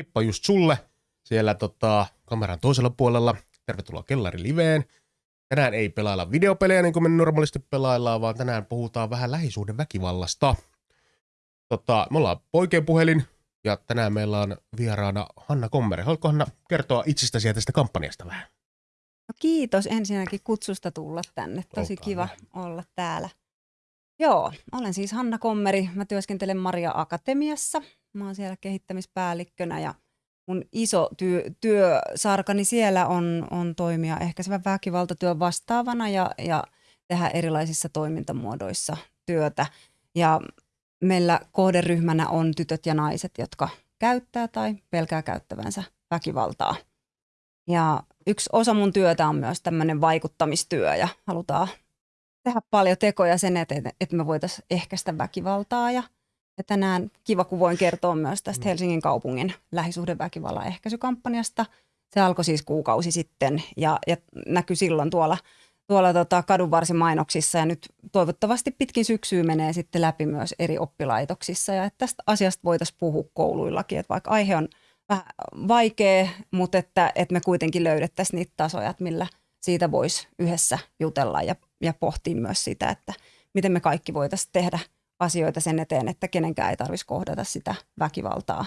heippa just sulle siellä tota, kameran toisella puolella. Tervetuloa Kellari Liveen. Tänään ei pelailla videopelejä niin kuin me normaalisti pelaillaan, vaan tänään puhutaan vähän lähisuuden väkivallasta. Tota, me ollaan poikien puhelin ja tänään meillä on vieraana Hanna Kommeri. Haluatko Hanna kertoa itsestäsi ja tästä kampanjasta vähän? No kiitos ensinnäkin kutsusta tulla tänne. Tosi Olkaa kiva hyvä. olla täällä. Joo, olen siis Hanna Kommeri. Mä työskentelen Maria Akatemiassa. Mä oon siellä kehittämispäällikkönä ja mun iso työ, työsarkani siellä on, on toimia ehkäisevän väkivaltatyön vastaavana ja, ja tehdä erilaisissa toimintamuodoissa työtä. Ja meillä kohderyhmänä on tytöt ja naiset, jotka käyttää tai pelkää käyttävänsä väkivaltaa. Ja yksi osa mun työtä on myös tämmöinen vaikuttamistyö ja halutaan tehdä paljon tekoja sen eteen, että me voitaisiin ehkäistä väkivaltaa. Ja, ja tänään kiva, kun voin kertoa myös tästä Helsingin kaupungin lähisuhdeväkivallan ehkäisykampanjasta. Se alkoi siis kuukausi sitten ja, ja näkyi silloin tuolla, tuolla tota kadunvarsimainoksissa. Ja nyt toivottavasti pitkin syksyä menee sitten läpi myös eri oppilaitoksissa. Ja että tästä asiasta voitaisiin puhua kouluillakin, että vaikka aihe on vähän vaikea, mutta että, että me kuitenkin löydettäisiin niitä tasoja, millä siitä voisi yhdessä jutella ja, ja pohtia myös sitä, että miten me kaikki voitaisiin tehdä asioita sen eteen, että kenenkään ei tarvitsisi kohdata sitä väkivaltaa.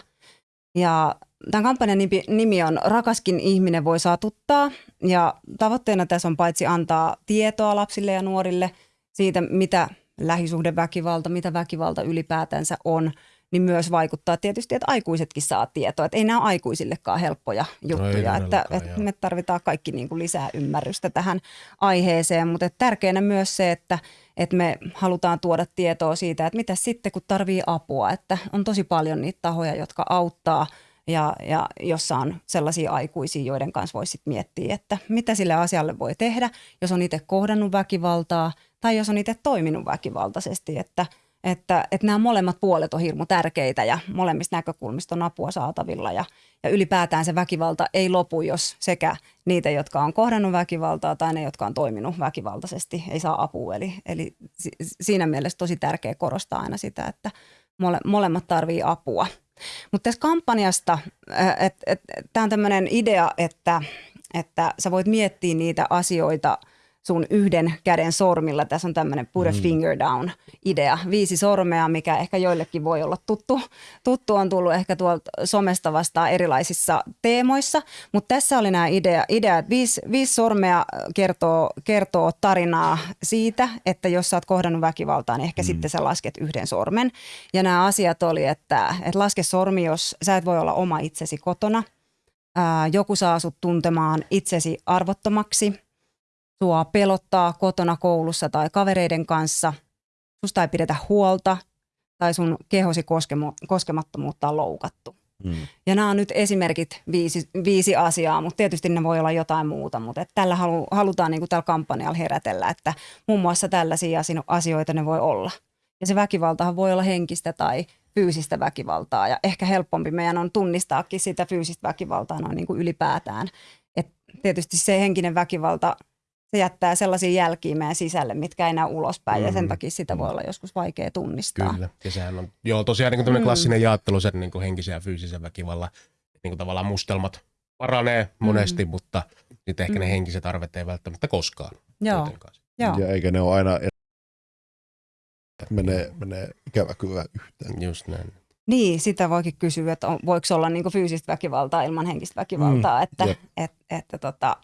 Ja tämän kampanjan nimi, on Rakaskin ihminen voi satuttaa ja tavoitteena tässä on paitsi antaa tietoa lapsille ja nuorille siitä, mitä lähisuhdeväkivalta, mitä väkivalta ylipäätänsä on, niin myös vaikuttaa tietysti, että aikuisetkin saa tietoa. Että ei nämä ole aikuisillekaan helppoja juttuja, että, todellakaan, että joo. me tarvitaan kaikki niin kuin lisää ymmärrystä tähän aiheeseen, mutta että tärkeänä myös se, että, että me halutaan tuoda tietoa siitä, että mitä sitten kun tarvii apua, että on tosi paljon niitä tahoja, jotka auttaa ja, ja jossa on sellaisia aikuisia, joiden kanssa voisi miettiä, että mitä sille asialle voi tehdä, jos on itse kohdannut väkivaltaa tai jos on itse toiminut väkivaltaisesti, että, että, että nämä molemmat puolet on hirmu tärkeitä ja molemmista näkökulmista on apua saatavilla ja, ja ylipäätään se väkivalta ei lopu, jos sekä niitä, jotka on kohdannut väkivaltaa tai ne, jotka on toiminut väkivaltaisesti, ei saa apua. Eli, eli si- siinä mielessä tosi tärkeä korostaa aina sitä, että mole, molemmat tarvii apua. Mutta tässä kampanjasta, tämä on tämmöinen idea, että, että sä voit miettiä niitä asioita sun yhden käden sormilla. Tässä on tämmöinen put a finger down idea. Viisi sormea, mikä ehkä joillekin voi olla tuttu. Tuttu on tullut ehkä tuolta somesta vastaan erilaisissa teemoissa. Mutta tässä oli nämä idea, idea että viisi, viisi sormea kertoo, kertoo tarinaa siitä, että jos sä oot kohdannut väkivaltaa, niin ehkä mm. sitten sä lasket yhden sormen. Ja nämä asiat oli, että, että laske sormi, jos sä et voi olla oma itsesi kotona. Ää, joku saa sut tuntemaan itsesi arvottomaksi. Sua pelottaa kotona, koulussa tai kavereiden kanssa. Susta ei pidetä huolta tai sun kehosi koskemo- koskemattomuutta on loukattu. Mm. Ja nämä on nyt esimerkit viisi, viisi asiaa, mutta tietysti ne voi olla jotain muuta. Mutta että tällä halu, halutaan niin kuin tällä kampanjalla herätellä, että muun muassa tällaisia asio- asioita ne voi olla. Ja se väkivaltahan voi olla henkistä tai fyysistä väkivaltaa. Ja ehkä helpompi meidän on tunnistaakin sitä fyysistä väkivaltaa noin niin kuin ylipäätään. Et tietysti se henkinen väkivalta, se jättää sellaisia jälkiä meidän sisälle, mitkä ei näy ulospäin. Mm. Ja sen Mm. takia sitä voi olla joskus vaikea tunnistaa. Kyllä. Ja sehän on, joo, tosiaan niin tämmöinen Mm. klassinen jaottelu sen niin kuin henkisen ja fyysisen väkivallan, niin kuin tavallaan mustelmat paranee monesti, mutta sitten ehkä ne Mm. henkiset arvet ei välttämättä koskaan. Joo, joo. Ja eikä ne ole aina menee, menee ikävä kyllä yhteen. Just näin. Niin, sitä voikin kysyä, että on, voiko olla niin fyysistä väkivaltaa ilman henkistä väkivaltaa. Mm, että, et, että, tota,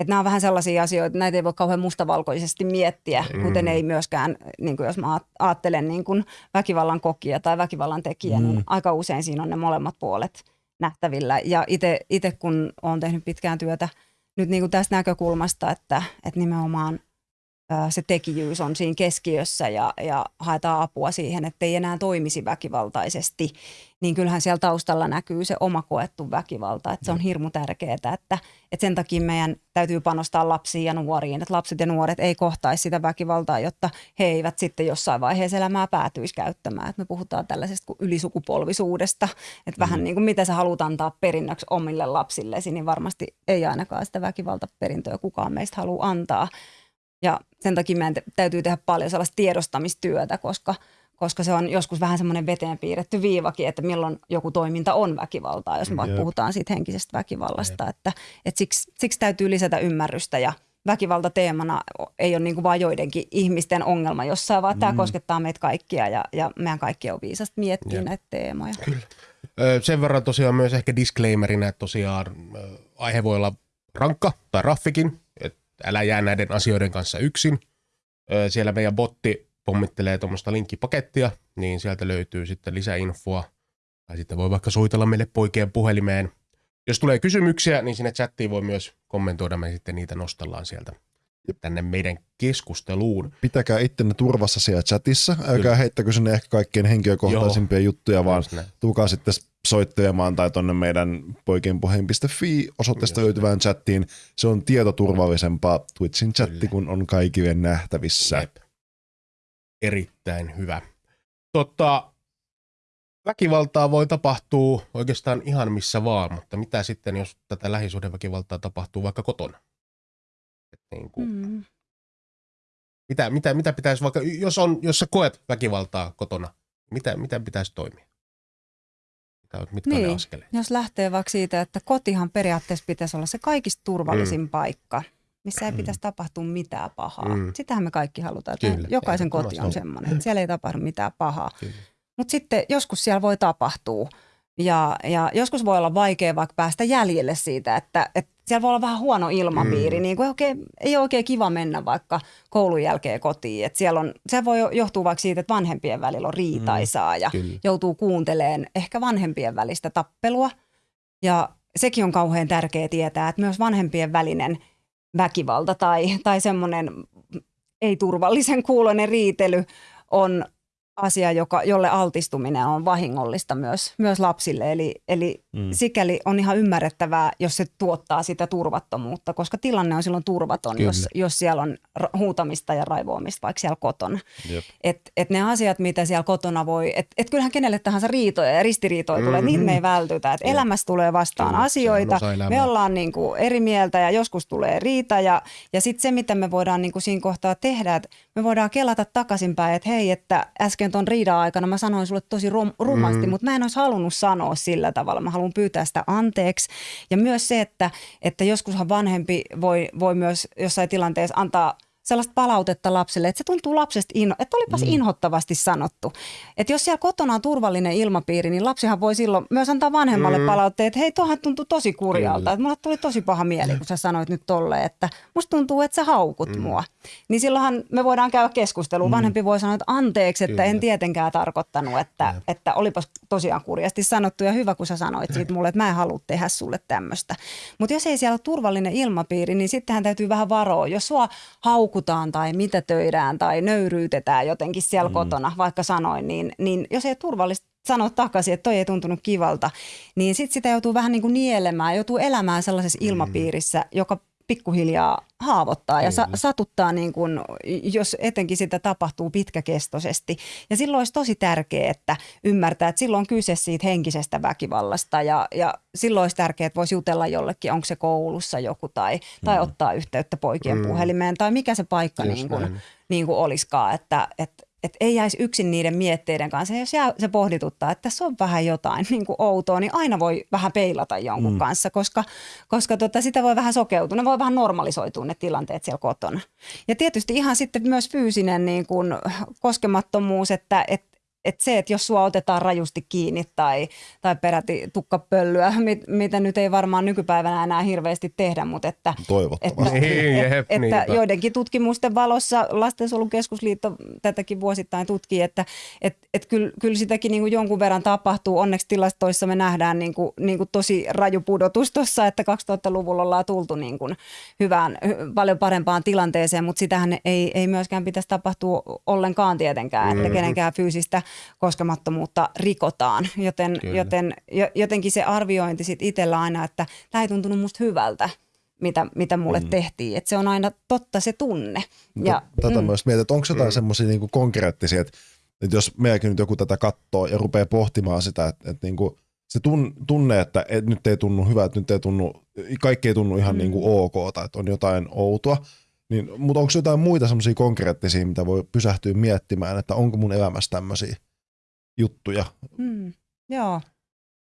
että nämä on vähän sellaisia asioita, näitä ei voi kauhean mustavalkoisesti miettiä, Mm. kuten ei myöskään, niin kuin jos mä ajattelen niin kuin väkivallan kokija tai väkivallan tekijä, mm. Mm. niin aika usein siinä on ne molemmat puolet nähtävillä. Ja itse kun olen tehnyt pitkään työtä nyt niin kuin tästä näkökulmasta, että, että nimenomaan se tekijyys on siinä keskiössä ja, ja haetaan apua siihen, että ei enää toimisi väkivaltaisesti, niin kyllähän siellä taustalla näkyy se oma koettu väkivalta. Että se on hirmu tärkeää, että, että sen takia meidän täytyy panostaa lapsiin ja nuoriin, että lapset ja nuoret ei kohtaisi sitä väkivaltaa, jotta he eivät sitten jossain vaiheessa elämää päätyisi käyttämään. Että me puhutaan tällaisesta kuin ylisukupolvisuudesta, että vähän niin kuin mitä sä haluat antaa perinnöksi omille lapsillesi, niin varmasti ei ainakaan sitä väkivaltaperintöä kukaan meistä halua antaa. Ja sen takia meidän te- täytyy tehdä paljon sellaista tiedostamistyötä, koska, koska se on joskus vähän semmoinen veteen piirretty viivakin, että milloin joku toiminta on väkivaltaa, jos me vaikka Jep. puhutaan siitä henkisestä väkivallasta. Että, että siksi, siksi täytyy lisätä ymmärrystä ja väkivalta teemana ei ole niin kuin vain joidenkin ihmisten ongelma jossain, vaan mm. tämä koskettaa meitä kaikkia ja, ja meidän kaikki on viisasta miettiä Jep. näitä teemoja. Ö, Sen verran tosiaan myös ehkä disclaimerina, että tosiaan aihe voi olla rankka tai raffikin, älä jää näiden asioiden kanssa yksin. Siellä meidän botti pommittelee tuommoista linkkipakettia, niin sieltä löytyy sitten lisäinfoa. Tai sitten voi vaikka soitella meille poikien puhelimeen. Jos tulee kysymyksiä, niin sinne chattiin voi myös kommentoida, me sitten niitä nostellaan sieltä tänne meidän keskusteluun. Pitäkää ittenne turvassa siellä chatissa. Älkää Kyllä. heittäkö sinne ehkä kaikkein henkilökohtaisimpia juttuja, vaan tulkaa sitten soittelemaan tai tonne meidän poikienpuheen.fi osoitteesta löytyvään chattiin. Se on tietoturvallisempaa Twitchin chatti, Kyllä. kun on kaikille nähtävissä. Jep. Erittäin hyvä. Totta, väkivaltaa voi tapahtua oikeastaan ihan missä vaan, mutta mitä sitten, jos tätä lähisuhdeväkivaltaa tapahtuu vaikka kotona? Et niin kuin. Mm. mitä, mitä, mitä pitäisi vaikka, jos, on, jos sä koet väkivaltaa kotona, mitä, mitä pitäisi toimia? Mitkä on ne Niin. askeleet? Jos lähtee vaikka siitä, että kotihan periaatteessa pitäisi olla se kaikista turvallisin mm. paikka, missä ei pitäisi tapahtua mitään pahaa. Mm. Mm. Sitähän me kaikki halutaan, että Kyllä, jokaisen koti on semmoinen, että siellä ei tapahdu mitään pahaa. Mutta sitten joskus siellä voi tapahtua ja, ja joskus voi olla vaikea vaikka päästä jäljelle siitä, että, että siellä voi olla vähän huono ilmapiiri, Mm. mm. niin kuin oikein, ei ole oikein kiva mennä vaikka koulun jälkeen kotiin. Et siellä on, se voi jo- johtua vaikka siitä, että vanhempien välillä on riitaisaa ja Kyllä. joutuu kuuntelemaan ehkä vanhempien välistä tappelua. Ja sekin on kauhean tärkeää tietää, että myös vanhempien välinen väkivalta tai, tai semmoinen ei-turvallisen kuuloinen riitely on asia, joka, jolle altistuminen on vahingollista myös, myös lapsille. Eli, eli Mm. sikäli on ihan ymmärrettävää, jos se tuottaa sitä turvattomuutta, koska tilanne on silloin turvaton, Kyllä. jos, jos siellä on huutamista ja raivoamista vaikka siellä kotona. Jep. Et, et ne asiat, mitä siellä kotona voi, että et kyllähän kenelle tahansa riitoja ja ristiriitoja mm-hmm. tulee, niitä me ei vältytä. Et Jep. elämässä tulee vastaan Kyllä, asioita, me ollaan niinku eri mieltä ja joskus tulee riita ja, ja sitten se, mitä me voidaan niinku siinä kohtaa tehdä, että me voidaan kelata takaisinpäin, että hei, että äsken ton riidan aikana mä sanoin sulle tosi rum, rumasti, Mm. mm. mutta mä en olisi halunnut sanoa sillä tavalla. Mä haluan pyytää sitä anteeksi. Ja myös se, että, että joskushan vanhempi voi, voi myös jossain tilanteessa antaa sellaista palautetta lapselle, että se tuntuu lapsesta, inho, että olipas mm. inhottavasti sanottu. Että jos siellä kotona on turvallinen ilmapiiri, niin lapsihan voi silloin myös antaa vanhemmalle Mm. palautteet, että hei, tuohan tuntuu tosi kurjalta. Että mulle tuli tosi paha mieli, kun sä sanoit nyt tolleen, että musta tuntuu, että sä haukut mm. mua. Niin silloinhan me voidaan käydä keskustelua. Mm. Vanhempi voi sanoa, että anteeksi, että Kyllä. en tietenkään tarkoittanut, että, että olipas tosiaan kurjasti sanottu ja hyvä, kun sä sanoit siitä mulle, että mä en halua tehdä sulle tämmöistä. Mutta jos ei siellä ole turvallinen ilmapiiri, niin sittenhän täytyy vähän varoa. Jos sua haukutaan tai mitätöidään tai nöyryytetään jotenkin siellä mm. kotona, vaikka sanoin, niin, niin jos ei ole turvallista sanoa takaisin, että toi ei tuntunut kivalta, niin sitten sitä joutuu vähän niin kuin nielemään, joutuu elämään sellaisessa ilmapiirissä, joka pikkuhiljaa haavoittaa ja sa- satuttaa, niin kuin, jos etenkin sitä tapahtuu pitkäkestoisesti. Ja silloin olisi tosi tärkeää, että ymmärtää, että silloin on kyse siitä henkisestä väkivallasta ja, ja silloin olisi tärkeää, että voisi jutella jollekin, onko se koulussa joku tai, tai Mm. ottaa yhteyttä poikien Mm. puhelimeen tai mikä se paikka Just niin kuin, näin. niin kuin olisikaan, että, että että ei jäisi yksin niiden mietteiden kanssa. Ja jos jää, se pohdituttaa, että tässä on vähän jotain niin kuin outoa, niin aina voi vähän peilata jonkun mm. kanssa, koska, koska tota, sitä voi vähän sokeutua. Ne voi vähän normalisoitua ne tilanteet siellä kotona. Ja tietysti ihan sitten myös fyysinen niin kuin koskemattomuus, että et, et se, että jos sua otetaan rajusti kiinni tai, tai peräti tukkapöllyä, mit, mitä nyt ei varmaan nykypäivänä enää hirveästi tehdä, mutta että Toivottavasti. että, Niin, jep, että niinpä. joidenkin tutkimusten valossa Lastensuojelun keskusliitto tätäkin vuosittain tutkii, että et, et kyllä, kyllä sitäkin niin kuin jonkun verran tapahtuu. Onneksi tilastoissa me nähdään niin kuin, niin kuin tosi raju pudotus tuossa, että 2000-luvulla ollaan tultu niin kuin hyvään, hy- paljon parempaan tilanteeseen, mutta sitähän ei, ei myöskään pitäisi tapahtua ollenkaan tietenkään, että Mhm. kenenkään fyysistä koskemattomuutta rikotaan. Joten, Kyllä. joten jo- jotenkin se arviointi sit itsellä aina, että tämä ei tuntunut musta hyvältä mitä, mitä mulle mm. tehtiin. Että se on aina totta se tunne. Ja, tätä mm. myös mietin, että onko jotain Mm. mm. semmoisia niinku konkreettisia, että, että jos meidänkin nyt joku tätä katsoo ja rupeaa pohtimaan sitä, että, että niinku, se tun, tunne, että et nyt ei tunnu hyvä, että nyt ei tunnu, kaikki ei tunnu ihan Mm. mm. niinku ok tai että on jotain outoa, Niin, mutta onko jotain muita semmoisia konkreettisia, mitä voi pysähtyä miettimään, että onko mun elämässä tämmöisiä juttuja? Hmm. Joo.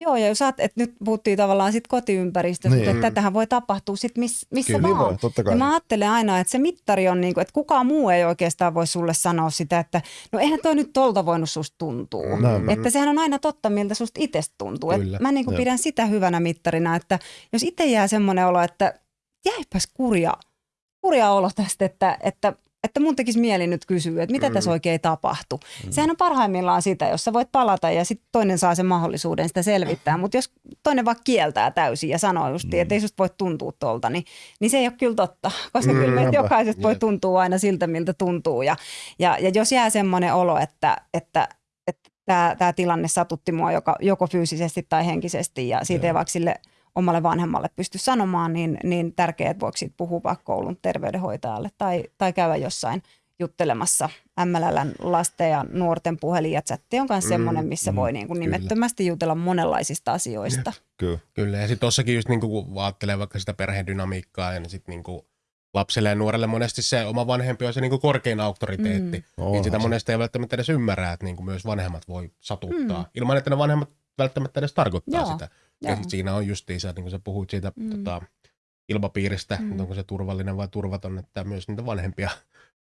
Joo, ja jos saat, että nyt puhuttiin tavallaan sit kotiympäristöstä, Niin. mutta että tätähän voi tapahtua sit miss, missä Kyllä, vaan. voi, totta kai. Ja mä ajattelen aina, että se mittari on niin kuin, että kukaan muu ei oikeastaan voi sulle sanoa sitä, että no eihän toi nyt tolta voinut susta tuntua. Näinpä. Että sehän on aina totta, miltä susta itsestä tuntuu. Et Kyllä. mä niin kuin pidän sitä hyvänä mittarina, että jos itse jää semmoinen olo, että jäipäs kurja, kurja olo tästä, että, että, että mun tekisi mieli nyt kysyä, että mitä Mm. tässä oikein tapahtui. Sehän on parhaimmillaan sitä, jos sä voit palata ja sitten toinen saa sen mahdollisuuden sitä selvittää. Mutta jos toinen vaan kieltää täysin ja sanoo just, Mm. että ei susta voi tuntua tolta, niin, niin se ei ole kyllä totta. Koska Mm, kyllä näinpä. jokaisesta voi Jep. tuntua aina siltä, miltä tuntuu. Ja, ja, ja jos jää semmoinen olo, että, että, että tämä, tilanne satutti mua joko, joko fyysisesti tai henkisesti ja siitä Joo. ei vaikka sille omalle vanhemmalle pysty sanomaan, niin, niin tärkeää, että voiko siitä puhua vaikka koulun terveydenhoitajalle tai, tai käydä jossain juttelemassa MLLn lasten ja nuorten puhelin ja chatti on myös Mm, semmoinen, missä mm, voi niin kuin kyllä. nimettömästi jutella monenlaisista asioista. Kyllä. Kyllä, ja sitten tossakin just niinku, kun ajattelee vaikka sitä perheen dynamiikkaa, ja niin sitten niinku lapselle ja nuorelle monesti se oma vanhempi on se niinku korkein auktoriteetti. Mm. Niin sitä monesti ei välttämättä edes ymmärrä, että niinku myös vanhemmat voi satuttaa, mm. ilman että ne vanhemmat välttämättä edes tarkoittaa Joo, sitä. Ja sit siinä on justiinsa, niin kuin sä puhuit siitä Mm. mm. tota, ilmapiiristä, Mm. mm. onko se turvallinen vai turvaton, että myös niitä vanhempia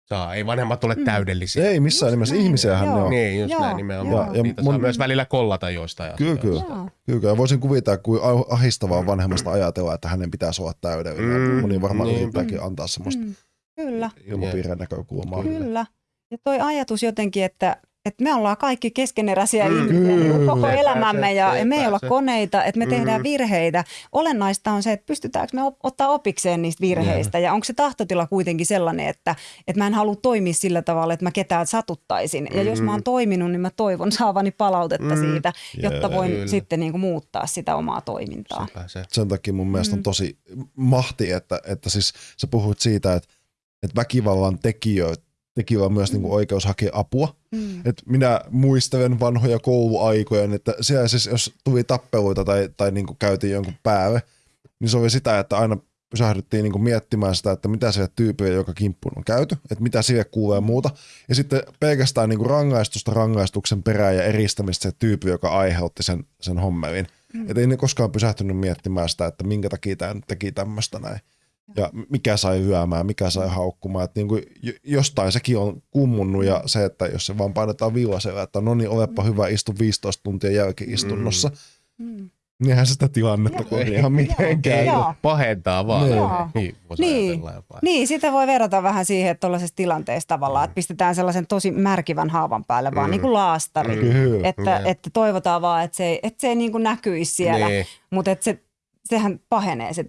saa. Ei vanhemmat ole Mm. mm. täydellisiä. Ei missään Just nimessä, näin. ihmisiähän ne on. Niin, just Joo, näin nimenomaan. Ja, Ja Niitä mun- saa myös välillä kollata joistain Kyllä, kyllä. Kyllä, ja voisin kuvitella, kuin ahistavaa on vanhemmasta ajatella, että hänen pitäisi olla täydellinen. Mm, Moni varmaan niin. yrittääkin antaa semmoista Mm. Kyllä. ilmapiirin näkökulmaa. Kyllä. Ja toi ajatus jotenkin, että, että me ollaan kaikki keskeneräisiä Mm, ihmisiä niin kuin koko elämämme ja Sepä me ei olla se. koneita, että me Mm. tehdään virheitä. Olennaista on se, että pystytäänkö me ottaa opikseen niistä virheistä ja onko se tahtotila kuitenkin sellainen, että, että mä en halua toimia sillä tavalla, että mä ketään satuttaisin. Ja jos mä oon Mhm. toiminut, niin mä toivon saavani palautetta Mm. siitä, jotta Jee, voin kyllä. sitten niin kuin muuttaa sitä omaa toimintaa. Sepä se. Sen takia mun mielestä Mm. on tosi mahti, että, että siis sä puhuit siitä, että, että väkivallan tekijöitä tekijöillä on myös Mm. niin kuin oikeus hakea apua. Mm. Et minä muistelen vanhoja kouluaikoja, niin että siellä siis, jos tuli tappeluita tai, tai niin kuin käytiin jonkun päälle, niin se oli sitä, että aina pysähdyttiin niin kuin miettimään sitä, että mitä sille tyypille, joka kimppuun on käyty, että mitä sille kuulee ja muuta. Ja sitten pelkästään niin kuin rangaistusta rangaistuksen perään ja eristämistä se tyyppi, joka aiheutti sen, sen hommelin. Mm. Että ei ne koskaan pysähtynyt miettimään sitä, että minkä takia tämä teki tämmöistä näin. Ja mikä sai hyömään, mikä sai haukkumaan. Että niin kuin jostain sekin on kummunnut ja se, että jos se vaan painetaan viilasella, että no niin, olepa hyvä, istu 15 tuntia jälki-istunnossa. Mm. Niin eihän sitä tilannetta kun ihan mitenkään. Joo. Pahentaa vaan. Niin. Niin, voisi Niin. Niin, sitä voi verrata vähän siihen, että tuollaisessa tilanteessa tavallaan, että pistetään sellaisen tosi märkivän haavan päälle, vaan Mm. niin kuin laastari. Mm. Että, Jep. että toivotaan vaan, että se ei, että se ei niin kuin näkyisi siellä, Niin. mutta että se, sehän pahenee se.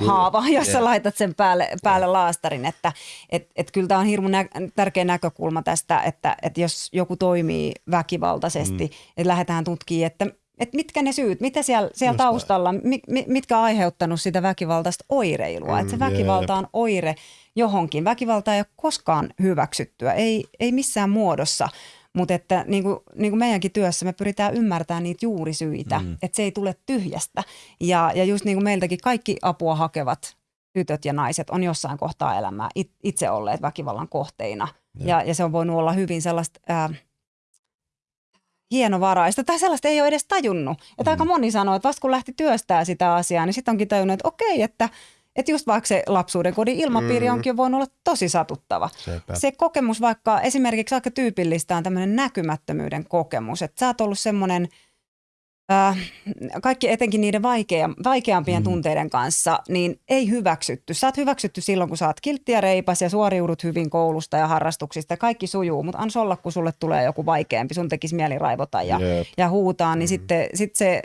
Haava, jos sä laitat sen päälle, päälle laastarin. Että et, et kyllä tämä on hirmu nä- tärkeä näkökulma tästä, että, että jos joku toimii väkivaltaisesti, mm. että lähdetään tutkimaan, että että mitkä ne syyt, mitä siellä, siellä Just taustalla, mi, mi, mitkä on aiheuttanut sitä väkivaltaista oireilua. Mm, että se väkivalta on oire johonkin. Väkivalta ei ole koskaan hyväksyttyä, ei, ei missään muodossa. Mutta että niin kuin, niin kuin meidänkin työssä me pyritään ymmärtämään niitä juurisyitä, mm. että se ei tule tyhjästä. Ja, ja just niin kuin meiltäkin kaikki apua hakevat tytöt ja naiset on jossain kohtaa elämää it, itse olleet väkivallan kohteina. Ja, ja se on voinut olla hyvin sellaista ää, hienovaraista tai sellaista ei ole edes tajunnut. Että Mm. aika moni sanoo, että vasta kun lähti työstää sitä asiaa, niin sitten onkin tajunnut, että okei, että, että just vaikka se lapsuuden kodin ilmapiiri Mm. onkin voinut olla tosi satuttava. Sepä. Se kokemus vaikka esimerkiksi aika tyypillistä on tämmöinen näkymättömyyden kokemus, että sä oot ollut semmoinen, äh, kaikki etenkin niiden vaikea, vaikeampien Mm. tunteiden kanssa, niin ei hyväksytty. Sä oot hyväksytty silloin, kun sä oot kiltti ja reipas ja suoriudut hyvin koulusta ja harrastuksista. Kaikki sujuu, mutta ans olla, kun sulle tulee joku vaikeampi, sun tekisi mieli raivota ja, ja huutaa, niin Mm. sitten sit se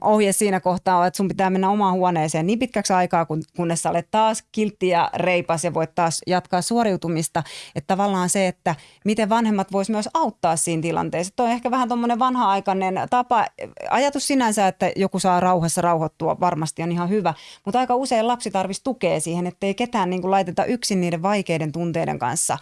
ohje siinä kohtaa on, että sun pitää mennä omaan huoneeseen niin pitkäksi aikaa, kun, kunnes olet taas kiltti ja reipas ja voit taas jatkaa suoriutumista. Että tavallaan se, että miten vanhemmat vois myös auttaa siinä tilanteessa. Tuo on ehkä vähän tuommoinen vanha-aikainen tapa. Ajatus sinänsä, että joku saa rauhassa rauhoittua, varmasti on ihan hyvä. Mutta aika usein lapsi tarvitsisi tukea siihen, että ei ketään niin kuin laiteta yksin niiden vaikeiden tunteiden kanssa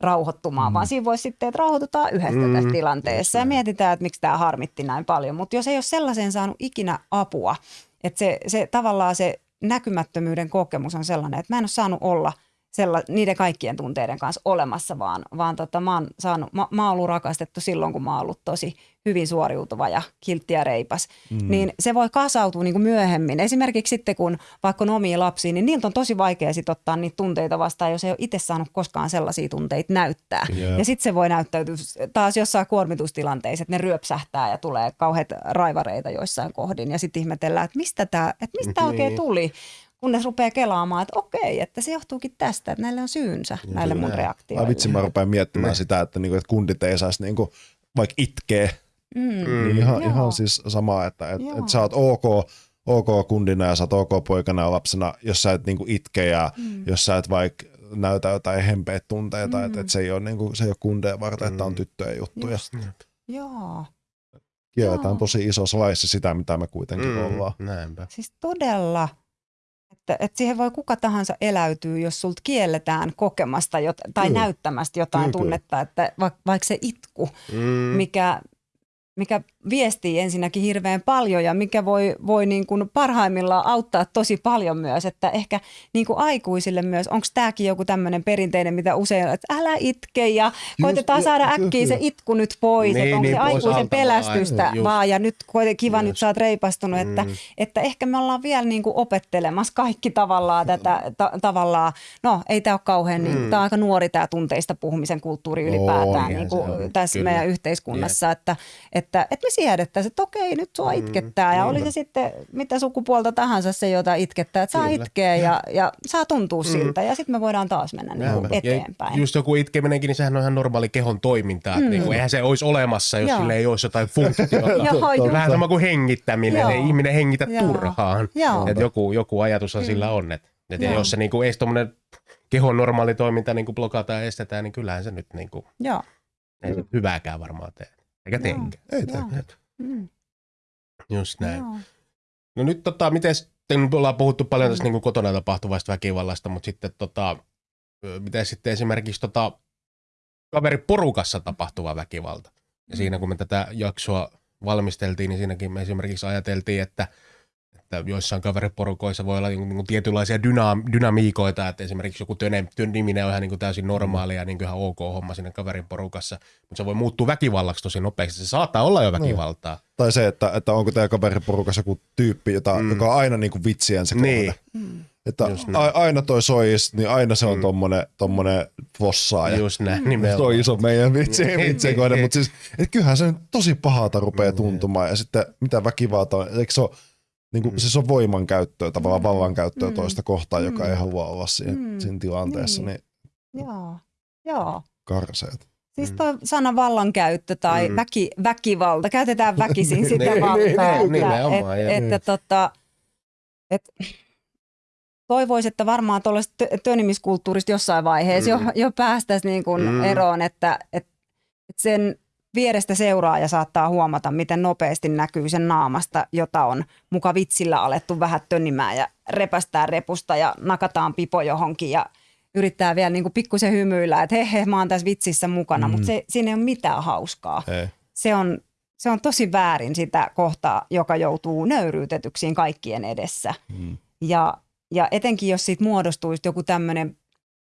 rauhoittumaan, mm. vaan siinä voisi sitten, että rauhoitutaan yhdessä Mm, tässä tilanteessa ja mietitään, että miksi tämä harmitti näin paljon. Mutta jos ei ole sellaiseen saanut ikinä apua, että se, se tavallaan se näkymättömyyden kokemus on sellainen, että mä en ole saanut olla sella, niiden kaikkien tunteiden kanssa olemassa, vaan, vaan tota, mä, oon saanut, mä, mä oon ollut rakastettu silloin, kun mä oon ollut tosi hyvin suoriutuva ja kiltti ja reipas. Mm. Niin se voi kasautua niin kuin myöhemmin. Esimerkiksi sitten, kun vaikka on omia lapsia, niin niiltä on tosi vaikea sit ottaa niitä tunteita vastaan, jos ei ole itse saanut koskaan sellaisia tunteita näyttää. Jep. Ja sitten se voi näyttäytyä taas jossain kuormitustilanteissa, että ne ryöpsähtää ja tulee kauheat raivareita joissain kohdin. Ja sitten ihmetellään, että mistä tämä että mistä tää oikein Niin. tuli kunnes rupeaa kelaamaan, että okei, että se johtuukin tästä, että näille on syynsä, näille mun näin. Ai reaktioille. vitsi, mä rupean miettimään Ne. sitä, että, niinku, että kundit ei saisi niinku, vaikka itkeä. Mm. Mm. Niin ihan, Joo. ihan siis sama, että et, Joo. et sä oot ok, ok kundina ja sä oot ok poikana ja lapsena, jos sä et niinku itke ja Mm. jos sä et vaikka näytä jotain hempeät tunteita, mm. että Mm. et se ei ole, niinku, se ei ole kundeja varten, että on Mm. tyttöjen juttuja. Just. Joo, Kielletään Joo. tosi isossa laissa sitä, mitä me kuitenkin Mm, ollaan. näinpä. siis todella. Että, että siihen voi kuka tahansa eläytyä, jos sulta kielletään kokemasta jot, tai Kyllä. näyttämästä jotain kyllä. tunnetta, että vaikka, vaikka se itku, Mm. mikä, mikä viestii ensinnäkin hirveän paljon ja mikä voi, voi niin kuin parhaimmillaan auttaa tosi paljon myös, että ehkä niin kuin aikuisille myös, onko tämäkin joku tämmöinen perinteinen, mitä usein, että älä itke ja koitetaan saada äkkiä se kyllä. itku nyt pois, Niin, että onko niin, se aikuisen pelästystä just. vaan ja nyt kiva, nyt Just. sä oot reipastunut, että, Mm. että ehkä me ollaan vielä niin kuin opettelemassa kaikki tavallaan tätä, ta, tavallaan, no ei tämä ole kauhean, niin, Mm. tämä on aika nuori tämä tunteista puhumisen kulttuuri ylipäätään On, niin se kuin on, tässä kyllä. meidän yhteiskunnassa, että, että, että me siedettäisiin, että okei, nyt sua Mm, itkettää ja oli se sitten mitä sukupuolta tahansa se, jota itkettää, että saa Kyllä. itkeä ja, ja saa tuntua Mm. siltä ja sitten me voidaan taas mennä niin kuin eteenpäin. Ja just joku itkeminenkin, niin sehän on ihan normaali kehon toiminta. Mm. Mm. Niin kuin, eihän se olisi olemassa, jos Joo. sille ei olisi jotain funktiota. Vähän sama kuin hengittäminen. Joo. Ei ihminen hengitä Joo. turhaan. Joku, joku ajatushan Kyllä. sillä on. Että et jos se niinku, ei tuommoinen kehon normaali toiminta niin blokataan ja estetään, niin kyllähän se nyt niin kuin, Joo. ei se hyvääkään varmaan tee. Eikä Joo. teekään. Ei tee. Mm. Just näin. Joo. No nyt tota, miten sitten nyt ollaan puhuttu paljon tästä niin kotona tapahtuvasta väkivallasta, mutta sitten tota, miten sitten esimerkiksi tota, kaveriporukassa tapahtuva väkivalta. Ja siinä kun me tätä jaksoa valmisteltiin, niin siinäkin me esimerkiksi ajateltiin, että, että joissain kaveriporukoissa voi olla niin kuin tietynlaisia dyna- dynamiikoita, että esimerkiksi joku työn, niminen on ihan niin kuin täysin normaalia ja niin kuin ihan ok homma siinä kaveriporukassa, mutta se voi muuttua väkivallaksi tosi nopeasti. Se saattaa olla jo väkivaltaa. Tai se, että, että onko teidän kaveriporukassa joku tyyppi, jota, Mm. joka on aina niin kuin vitsien se Niin. kohde. Mm. Että a, aina toi sois, niin aina se on Mm. mm. tommonen, tommonen vossaaja. Just näin, Mm. nimenomaan. Se on iso meidän vitsi, Niin, niin, kohde, niin. mutta siis, et kyllähän se nyt tosi pahalta rupeaa Mm. tuntumaan. Ja sitten mitä väkivalta on, eikö se ole, niin kuin, Mm. siis on voimankäyttöä, tavallaan Mm. vallankäyttöä Mm. toista kohtaan, joka Mm. ei halua olla siinä, Mm. siinä tilanteessa, Niin. niin, Joo. Joo. karseet. Siis Mm. toi sana vallankäyttö tai Mm. väki, väkivalta, käytetään väkisin sitä Niin, valtaa. niin, että, niin, että, että tota, et, toivoisi, että varmaan tuollaisesta tö- työnimiskulttuurista jossain vaiheessa Mm. jo, jo päästäisiin niin kuin Mm. eroon, että, että, että sen vierestä seuraaja saattaa huomata, miten nopeasti näkyy sen naamasta, jota on muka vitsillä alettu vähän tönimään ja repästää repusta ja nakataan pipo johonkin ja yrittää vielä niin kuin pikkusen hymyillä, että he, he, mä oon tässä vitsissä mukana, Mm. mutta se, siinä ei ole mitään hauskaa. Ei. Se on, se on tosi väärin sitä kohtaa, joka joutuu nöyryytetyksiin kaikkien edessä. Mm. Ja, ja etenkin jos siitä muodostuisi joku tämmöinen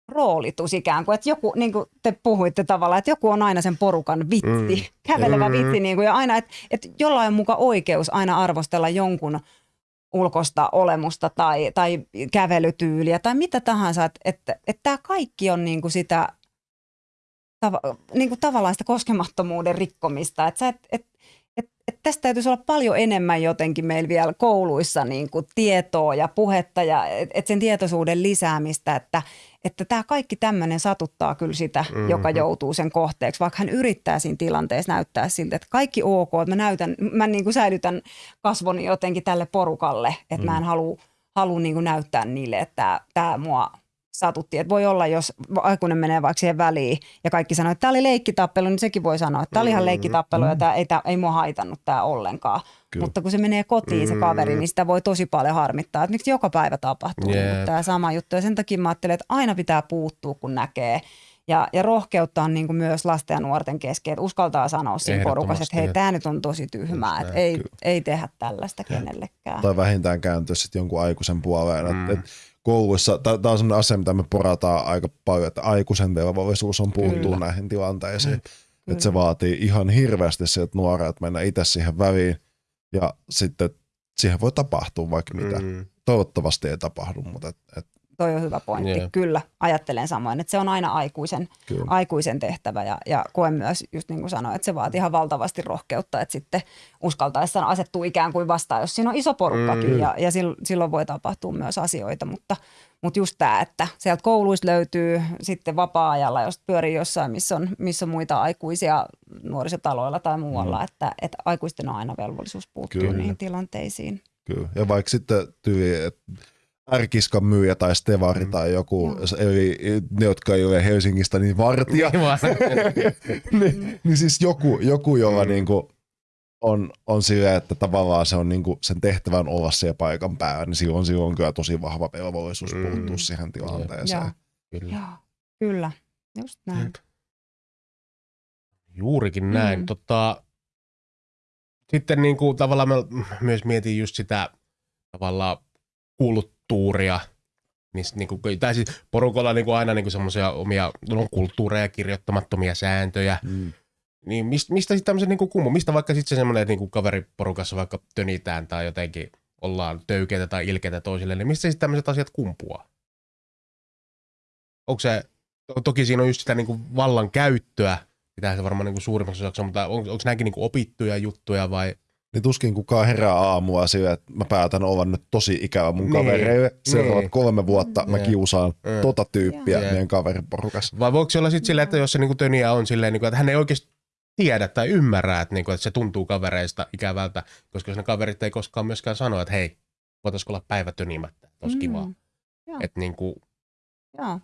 roolitus ikään kuin, että joku, niin kuin te puhuitte tavallaan, että joku on aina sen porukan vitsi, Mm. kävelevä Mm. mm. vitsi, niin kuin, ja aina, että, että jollain on muka oikeus aina arvostella jonkun ulkosta olemusta tai, tai kävelytyyliä tai mitä tahansa, että, että, että tämä kaikki on niin kuin sitä tava, niin kuin tavallaan sitä koskemattomuuden rikkomista, että, sä et, et, et, et tästä täytyisi olla paljon enemmän jotenkin meillä vielä kouluissa niin kuin tietoa ja puhetta ja et, et sen tietoisuuden lisäämistä, että että tämä kaikki tämmöinen satuttaa kyllä sitä, Mhm. mm-hmm. joka joutuu sen kohteeksi, vaikka hän yrittää siinä tilanteessa näyttää siltä, että kaikki ok, että mä näytän, mä niin kuin säilytän kasvoni jotenkin tälle porukalle, että mm. mä en halua, halua niin kuin näyttää niille, että tämä mua satutti. Että voi olla, jos aikuinen menee vaikka siihen väliin ja kaikki sanoo, että tämä oli leikkitappelu, niin sekin voi sanoa, että tämä oli ihan Mm. leikkitappelu ja tämä ei, tää, ei mua haitannut tämä ollenkaan. Kyllä. Mutta kun se menee kotiin se kaveri, Mm. niin sitä voi tosi paljon harmittaa, että miksi joka päivä tapahtuu Jep. niin tämä sama juttu. Ja sen takia mä ajattelen, että aina pitää puuttua, kun näkee. Ja, ja rohkeutta on niin kuin myös lasten ja nuorten kesken, että uskaltaa sanoa siinä porukassa, että hei, tämä nyt on tosi tyhmää, että ei, kyllä. ei tehdä tällaista kenellekään. Tai vähintään kääntyä sitten jonkun aikuisen puoleen. Mm. Mm. Et, et, kouluissa, tämä on sellainen asia, mitä me porataan aika paljon, että aikuisen velvollisuus on puuttua Kyllä. näihin tilanteisiin. Kyllä. Että se vaatii ihan hirveästi sieltä nuoret mennä itse siihen väliin ja sitten siihen voi tapahtua vaikka mitä. Mm. Toivottavasti ei tapahdu, mutta et, et, Toi on hyvä pointti. Jep. Kyllä, ajattelen samoin, että se on aina aikuisen, Kyllä. aikuisen tehtävä ja, ja koen myös, just niin kuin sanoin, että se vaatii ihan valtavasti rohkeutta, että sitten uskaltaessaan asettuu ikään kuin vastaan, jos siinä on iso porukkakin Mm. ja, ja sil- silloin voi tapahtua myös asioita, mutta, mutta just tämä, että sieltä kouluista löytyy sitten vapaa-ajalla, jos pyörii jossain, missä on, missä on muita aikuisia nuorisotaloilla tai muualla, Mm. että, että aikuisten on aina velvollisuus puuttua Kyllä. niihin tilanteisiin. kyllä. Ja vaikka sitten tyyli, että ärkiskan myyjä tai stevari Mm. tai joku, Joo. eli ne, jotka ei ole Helsingistä, niin vartija, Niin niin, niin siis joku, joku jolla Mm. niinku on, on silleen, että tavallaan se on niinku sen tehtävän olla siellä paikan päällä, niin silloin, silloin on kyllä tosi vahva velvollisuus Mm. puuttua siihen tilanteeseen. Joo. Kyllä. Joo, kyllä, just näin. Jep. Juurikin näin. Mm. Tota, sitten niin kuin, tavallaan mä myös mietin just sitä tavallaan kulttuuria. Niin, sit, niin kuin, tai siis porukalla on niin kuin aina niin semmoisia omia no, kulttuureja, kirjoittamattomia sääntöjä. Mm. Niin mistä, mistä sitten tämmöisen niin kummu? Mistä vaikka sitten se semmoinen, että niin kaveriporukassa vaikka tönitään tai jotenkin ollaan töykeitä tai ilkeitä toisille, niin mistä sitten tämmöiset asiat kumpuaa? Onko se, to- toki siinä on just sitä niin kuin vallan käyttöä, mitä se varmaan niin kuin suurimmassa osassa, on, mutta on, onko nämäkin niin kuin opittuja juttuja vai? Niin tuskin kukaan herää aamulla sillä, että mä päätän olla nyt tosi ikävä mun Niin, kavereille. Seuraavat niin. kolme vuotta mä Niin. kiusaan Mm. tota tyyppiä Joo. meidän kaveriporukassa. Vai voiko se olla sitten silleen, että jos se niin kuin töniä on silleen, niin kuin, että hän ei oikeasti tiedä tai ymmärrä, että, niin kuin, että se tuntuu kavereista ikävältä, koska jos ne kaverit ei koskaan myöskään sano, että hei, voitaisiko olla päivä tönimättä, olisi mm. kivaa. Että niin kuin, Joo.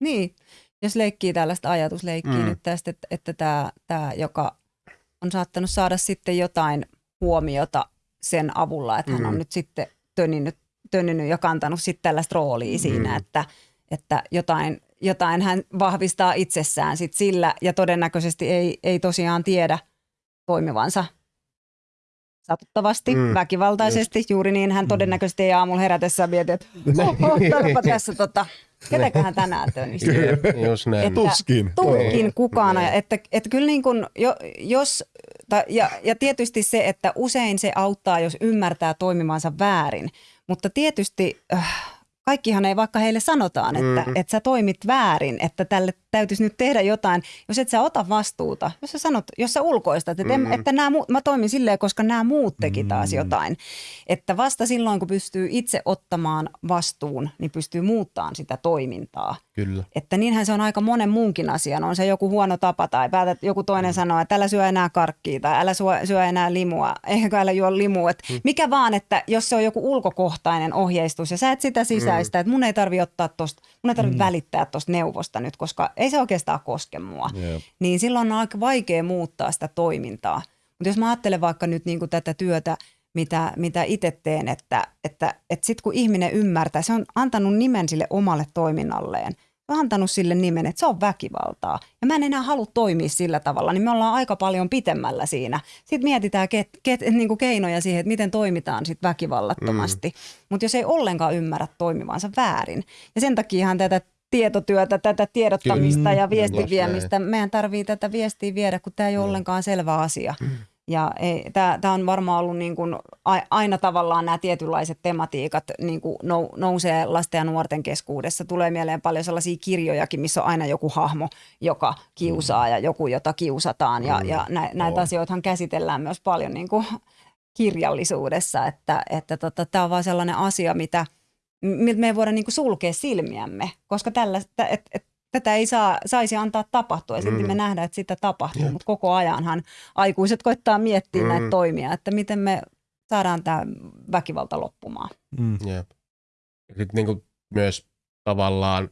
Niin, jos leikkii tällaista ajatusleikkiä Mm. nyt tästä, että, että tämä, tämä, joka on saattanut saada sitten jotain huomiota sen avulla, että hän Mm. on nyt sitten töninyt, töninyt ja kantanut sitten tällaista roolia siinä, Mm. että, että jotain, jotain hän vahvistaa itsessään sit sillä ja todennäköisesti ei, ei tosiaan tiedä toimivansa satuttavasti, Mm. mm. väkivaltaisesti. Juuri niin hän todennäköisesti ei aamulla herätessään mieti, että oho, tääpä tässä tota, ketäköhän tänään just näin. Et- Tuskin. Tuskin kukaan. Niin. Että, että kyllä niin kuin, jo, jos, tai, ja, ja tietysti se, että usein se auttaa, jos ymmärtää toimimansa väärin. Mutta tietysti äh, kaikkihan ei vaikka heille sanotaan, että, Mm. että sä toimit väärin, että tälle täytyisi nyt tehdä jotain. Jos et sä ota vastuuta, jos sä sanot, jos sä ulkoistat, että, Mm. mm. että nämä, mä toimin silleen, koska nämä muut teki taas Mm. jotain. Että vasta silloin, kun pystyy itse ottamaan vastuun, niin pystyy muuttamaan sitä toimintaa. Kyllä. Että niinhän se on aika monen muunkin asian. On se joku huono tapa tai päätät, joku toinen mm. sanoo, että älä syö enää karkkia tai älä syö, syö enää limua. Ehkä älä juo limua. Et mm. Mikä vaan, että jos se on joku ulkokohtainen ohjeistus ja sä et sitä sisäistä, mm. että mun ei tarvi ottaa tosta, mun ei tarvi mm. välittää tosta neuvosta nyt, koska ei se oikeastaan koske mua. Jep. Niin silloin on aika vaikea muuttaa sitä toimintaa. Mutta jos mä ajattelen vaikka nyt niin kuin tätä työtä, mitä, mitä itse teen, että, että, että sitten kun ihminen ymmärtää, se on antanut nimen sille omalle toiminnalleen. On antanut sille nimen, että se on väkivaltaa. Ja mä en enää halua toimia sillä tavalla, niin me ollaan aika paljon pitemmällä siinä. Sitten mietitään ket, ket, niin kuin keinoja siihen, että miten toimitaan sit väkivallattomasti. Mm. Mutta jos ei ollenkaan ymmärrä toimivansa väärin. Ja sen takiahan tätä tietotyötä, tätä tiedottamista Kyllä. ja Mm, viestin just viemistä, meidän tarvii tätä viestiä viedä, kun tämä ei ole ollenkaan selvä asia. Ja tämä on varmaan ollut niin kuin, aina tavallaan nämä tietynlaiset tematiikat niin kuin nou, nousee lasten ja nuorten keskuudessa. Tulee mieleen paljon sellaisia kirjojakin, missä on aina joku hahmo, joka kiusaa ja joku, jota kiusataan. Ja, ja nä, näitä On. asioitahan käsitellään myös paljon niin kuin kirjallisuudessa, että tämä että tota, on vaan sellainen asia, mitä, miltä me ei voida niin kuin sulkea silmiämme, koska tällä, et, et, tätä ei saa, saisi antaa tapahtua ja silti Mm. me nähdään, että sitä tapahtuu, mutta koko ajanhan aikuiset koittaa miettiä Mm. näitä toimia, että miten me saadaan tämä väkivalta loppumaan. Mm. Jep. Ja sitten niinku myös tavallaan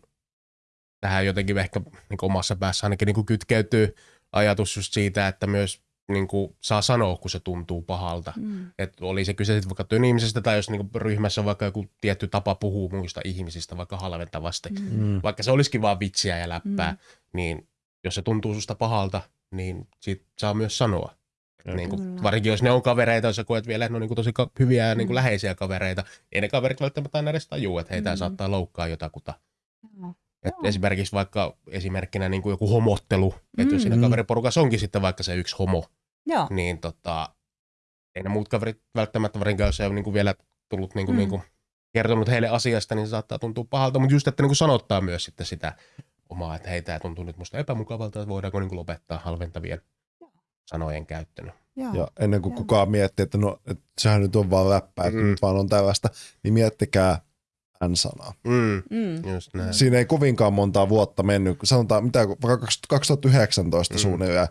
tähän jotenkin ehkä niinku omassa päässä ainakin niinku kytkeytyy ajatus just siitä, että myös niinku saa sanoa, kun se tuntuu pahalta. Mm. Että oli se kyse sitten vaikka tönimisestä tai jos niinku ryhmässä on vaikka joku tietty tapa puhua muista ihmisistä vaikka halventavasti. Mm. Mm. Vaikka se olisikin vaan vitsiä ja läppää, Mm. niin jos se tuntuu susta pahalta, niin siitä saa myös sanoa. Niin kuin, Kyllä. varsinkin jos ne on kavereita, jos sä koet vielä, että ne on niin kuin tosi ka- hyviä ja niin kuin Mm. läheisiä kavereita, ei ne kaverit välttämättä aina edes tajuu, että heitä Mm. saattaa loukkaa jotakuta. Joo. Et Joo. esimerkiksi vaikka esimerkkinä niin kuin joku homottelu, että jos siinä Mm. kaveriporukassa onkin sitten vaikka se yksi homo, Joo. niin tota, ei ne muut kaverit välttämättä, varsinkaan jos ei ole niin kuin vielä tullut niin kuin, Mm. niin kuin kertonut heille asiasta, niin se saattaa tuntua pahalta, mutta just, että niin kuin sanottaa myös sitten sitä omaa, että hei, tämä tuntuu nyt musta epämukavalta, että voidaanko niin kuin lopettaa halventavien sanojen käyttö. Joo. Ja ennen kuin Joo. kukaan miettii, että no, että sehän nyt on vaan läppää, että Mm. nyt vaan on tällaista, niin miettikää N-sanaa. Mm. Mm. Just näin. Siinä ei kovinkaan montaa vuotta mennyt, kun sanotaan mitä, vaikka 2019 Mm. suunnilleen,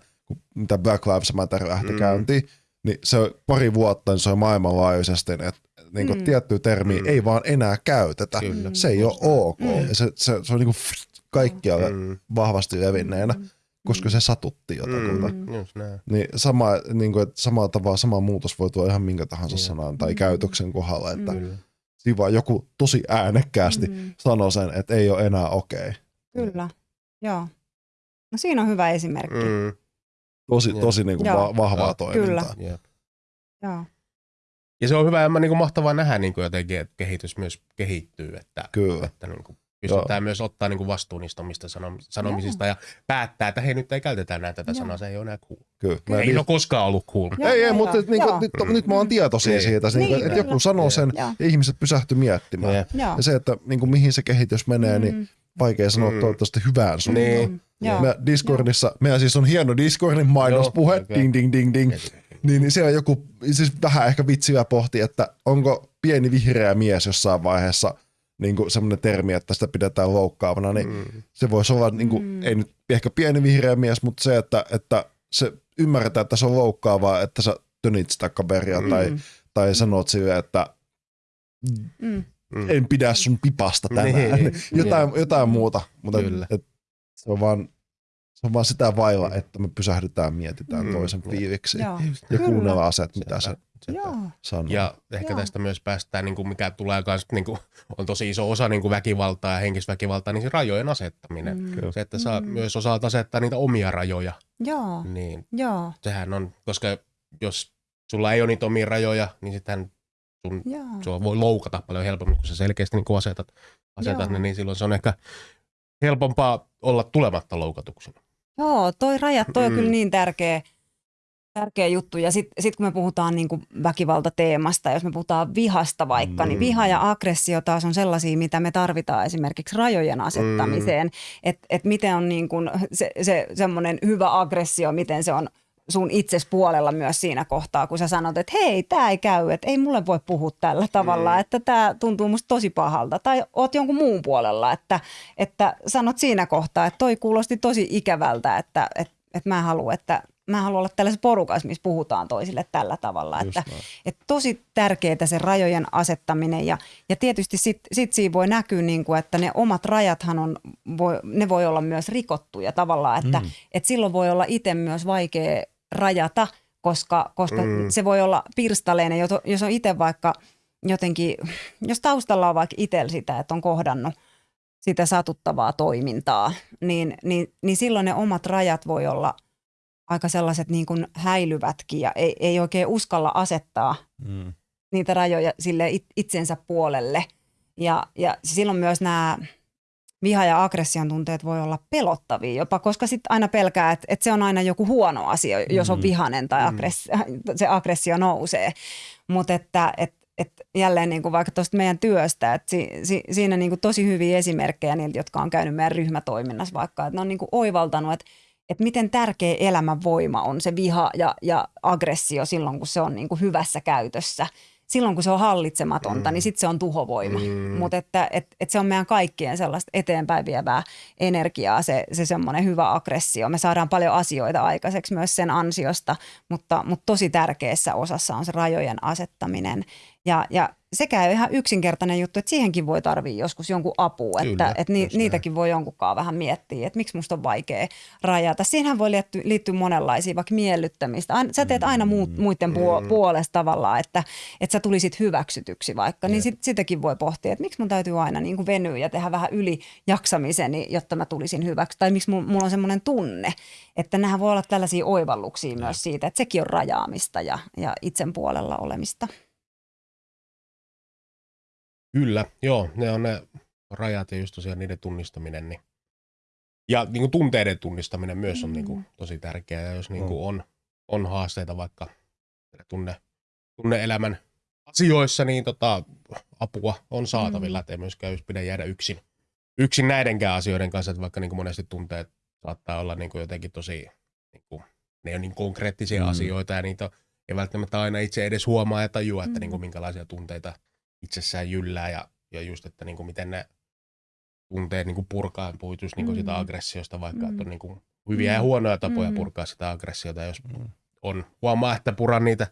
mitä Black Lives Matter lähti Mm. käyntiin, niin se on pari vuotta, niin se on maailmanlaajuisesti, että niin kuin Mm. tiettyä termiä Mm. ei vaan enää käytetä. Kyllä. Se ei ole ok. Mm. Se, se, se on niin kuin kaikkialle Mm. vahvasti levinneenä, Mm. koska se satutti jotakuta. Mm. Just näin. Niin sama, niin kuin, että samalla tavalla sama muutos voi tulla ihan minkä tahansa Joo. sanan tai Mm. käytöksen kohdalla, että siinä vaan joku tosi äänekkäästi Mm. sanoo sen, että ei ole enää okei. Kyllä. Joo. No siinä on hyvä esimerkki. Mm. Tosi, Joo. tosi niin kuin Joo. va- vahvaa Joo, toimintaa. Jep. Joo. Ja se on hyvä ja niin kuin mahtavaa nähdä niin kuin jotenkin, että kehitys myös kehittyy, että, Kyllä. että niin kuin pystytään myös ottaa niin kuin vastuun niistä omista sanom- sanomisista ja päättää, että hei nyt ei käytetä enää tätä Joo. sanaa, se ei ole enää cool. Kyllä. Ei Mä- ole koskaan ollut cool. Joo, ei, ei, joo, mutta joo. et, niin kuin, Joo. nyt, nyt mä oon tietoisia Niin. siitä, niin, Niin, että kyllä. joku sanoo sen Joo. ja ihmiset pysähty miettimään. Joo. Ja se, että niin kuin, mihin se kehitys menee, niin Mm. vaikea sanoa Mm. toivottavasti hyvään suuntaan. Niin. Mm. Joo. Me Discordissa, meidän siis on hieno Discordin mainospuhe, Joo, okei. ding ding ding ding. Niin, niin siellä joku, siis vähän ehkä vitsiä pohti, että onko pieni vihreä mies jossain vaiheessa niin kuin semmoinen termi, että sitä pidetään loukkaavana, niin Mm. se voisi olla, niin kuin, Mm. ei nyt ehkä pieni vihreä mies, mutta se, että, että se ymmärretään, että se on loukkaavaa, että sä tönit sitä kaveria Mm. tai, tai sanot sille, että Mm. Mm. en pidä sun pipasta tänään. Niin. jotain, jotain muuta, mutta Kyllä. et, se, on vaan, se on vaan sitä vailla, että me pysähdytään, mietitään Mm. toisen fiiliksi Joo. ja Kyllä. kuunnellaan se, että mitä se sanoo. Ja ehkä Joo. tästä myös päästään, niin kuin mikä tulee kans, niin kuin, on tosi iso osa niin kuin väkivaltaa ja henkisväkivaltaa, niin se rajojen asettaminen. Mm. Se, että sä Mm. myös osaat asettaa niitä omia rajoja, Joo. niin Joo. sehän on, koska jos sulla ei ole niitä omia rajoja, niin sitten sun, sua voi loukata paljon helpommin, kun sä selkeästi niin kuin asetat, asetat Joo. ne, niin silloin se on ehkä helpompaa olla tulematta loukatuksi. Joo, toi rajat, toi on Mm. kyllä niin tärkeä, tärkeä juttu. Ja sitten sit kun me puhutaan niinku väkivaltateemasta, jos me puhutaan vihasta vaikka, Mm. niin viha ja aggressio taas on sellaisia, mitä me tarvitaan esimerkiksi rajojen asettamiseen. Mm. Että et miten on niinku se, se semmoinen hyvä aggressio, miten se on sun itses puolella myös siinä kohtaa, kun sä sanot, että hei, tämä ei käy, että ei mulle voi puhua tällä tavalla, Mm. että tämä tuntuu musta tosi pahalta. Tai oot jonkun muun puolella, että, että sanot siinä kohtaa, että toi kuulosti tosi ikävältä, että, että, että mä haluan, että mä haluan olla tällaisessa porukassa, missä puhutaan toisille tällä tavalla. Just Että, näin. että tosi tärkeää se rajojen asettaminen ja, ja tietysti sit, sit siinä voi näkyä, niin kuin, että ne omat rajathan on, voi, ne voi olla myös rikottuja tavallaan, että, Mm. mm. että silloin voi olla itse myös vaikea rajata, koska, koska Mm. se voi olla pirstaleinen, jos- jos on itse vaikka jotenkin, jos taustalla on vaikka itsellä sitä, että on kohdannut sitä satuttavaa toimintaa, niin, niin, niin silloin ne omat rajat voi olla aika sellaiset niin kuin häilyvätkin ja ei, ei oikein uskalla asettaa Mm. niitä rajoja sille it- itsensä puolelle. Ja, ja silloin myös nämä viha- ja aggression tunteet voi olla pelottavia jopa, koska sitten aina pelkää, että, että se on aina joku huono asia, jos on Mm. vihanen tai aggressio, se aggressio nousee. Mutta että, että että jälleen niin kuin vaikka tuosta meidän työstä, että si, si, siinä niin kuin tosi hyviä esimerkkejä niiltä, jotka on käynyt meidän ryhmätoiminnassa vaikka, että ne on niin kuin oivaltanut, että, että miten tärkeä elämän voima on se viha ja, ja aggressio silloin, kun se on niin kuin hyvässä käytössä. Silloin, kun se on hallitsematonta, Mm. niin sitten se on tuhovoima. Mm. Mutta että et, et se on meidän kaikkien sellaista eteenpäin vievää energiaa, se, se semmoinen hyvä aggressio. Me saadaan paljon asioita aikaiseksi myös sen ansiosta, mutta, mutta tosi tärkeässä osassa on se rajojen asettaminen. Ja, ja sekään ei ole ihan yksinkertainen juttu, että siihenkin voi tarvii joskus jonkun apua, Kyllä, että, että ni, näin. niitäkin voi jonkunkaan vähän miettiä, että miksi musta on vaikea rajata. Siinähän voi liittyä, liittyä monenlaisia, vaikka miellyttämistä. Aina, sä teet aina muut, muiden puo, puolesta tavallaan, että, että sä tulisit hyväksytyksi vaikka, niin sit, sitäkin voi pohtia, että miksi mun täytyy aina niin kuin venyä ja tehdä vähän yli jaksamiseni, jotta mä tulisin hyväksi, tai miksi mulla, mulla on semmoinen tunne, että nämä voi olla tällaisia oivalluksia myös siitä, että sekin on rajaamista ja, ja itsen puolella olemista. Kyllä, joo, ne on ne rajat ja just tosiaan niiden tunnistaminen. Niin. Ja niin kuin tunteiden tunnistaminen myös on niin kuin, tosi tärkeää. Ja jos niin kuin on, on haasteita vaikka tunne, tunne-elämän asioissa, niin tota, apua on saatavilla. Mm. Että ei myöskään just pidä jäädä yksin, yksin näidenkään asioiden kanssa, että vaikka niin kuin monesti tunteet saattaa olla niin kuin jotenkin tosi, niin kuin, ne on niin konkreettisia Mm. mm. asioita ja niitä ei välttämättä aina itse edes huomaa ja tajua, että Mm. niin kuin, minkälaisia tunteita itsessään jyllää ja, ja just, että niin kuin, miten ne tunteet niin kuin purkaa, puhuit just niin kuin Mm. sitä aggressiosta vaikka, Mm. että on niin kuin hyviä ja Mm. huonoja tapoja Mm. purkaa sitä aggressiota, jos Mm. on huomaa, että puran niitä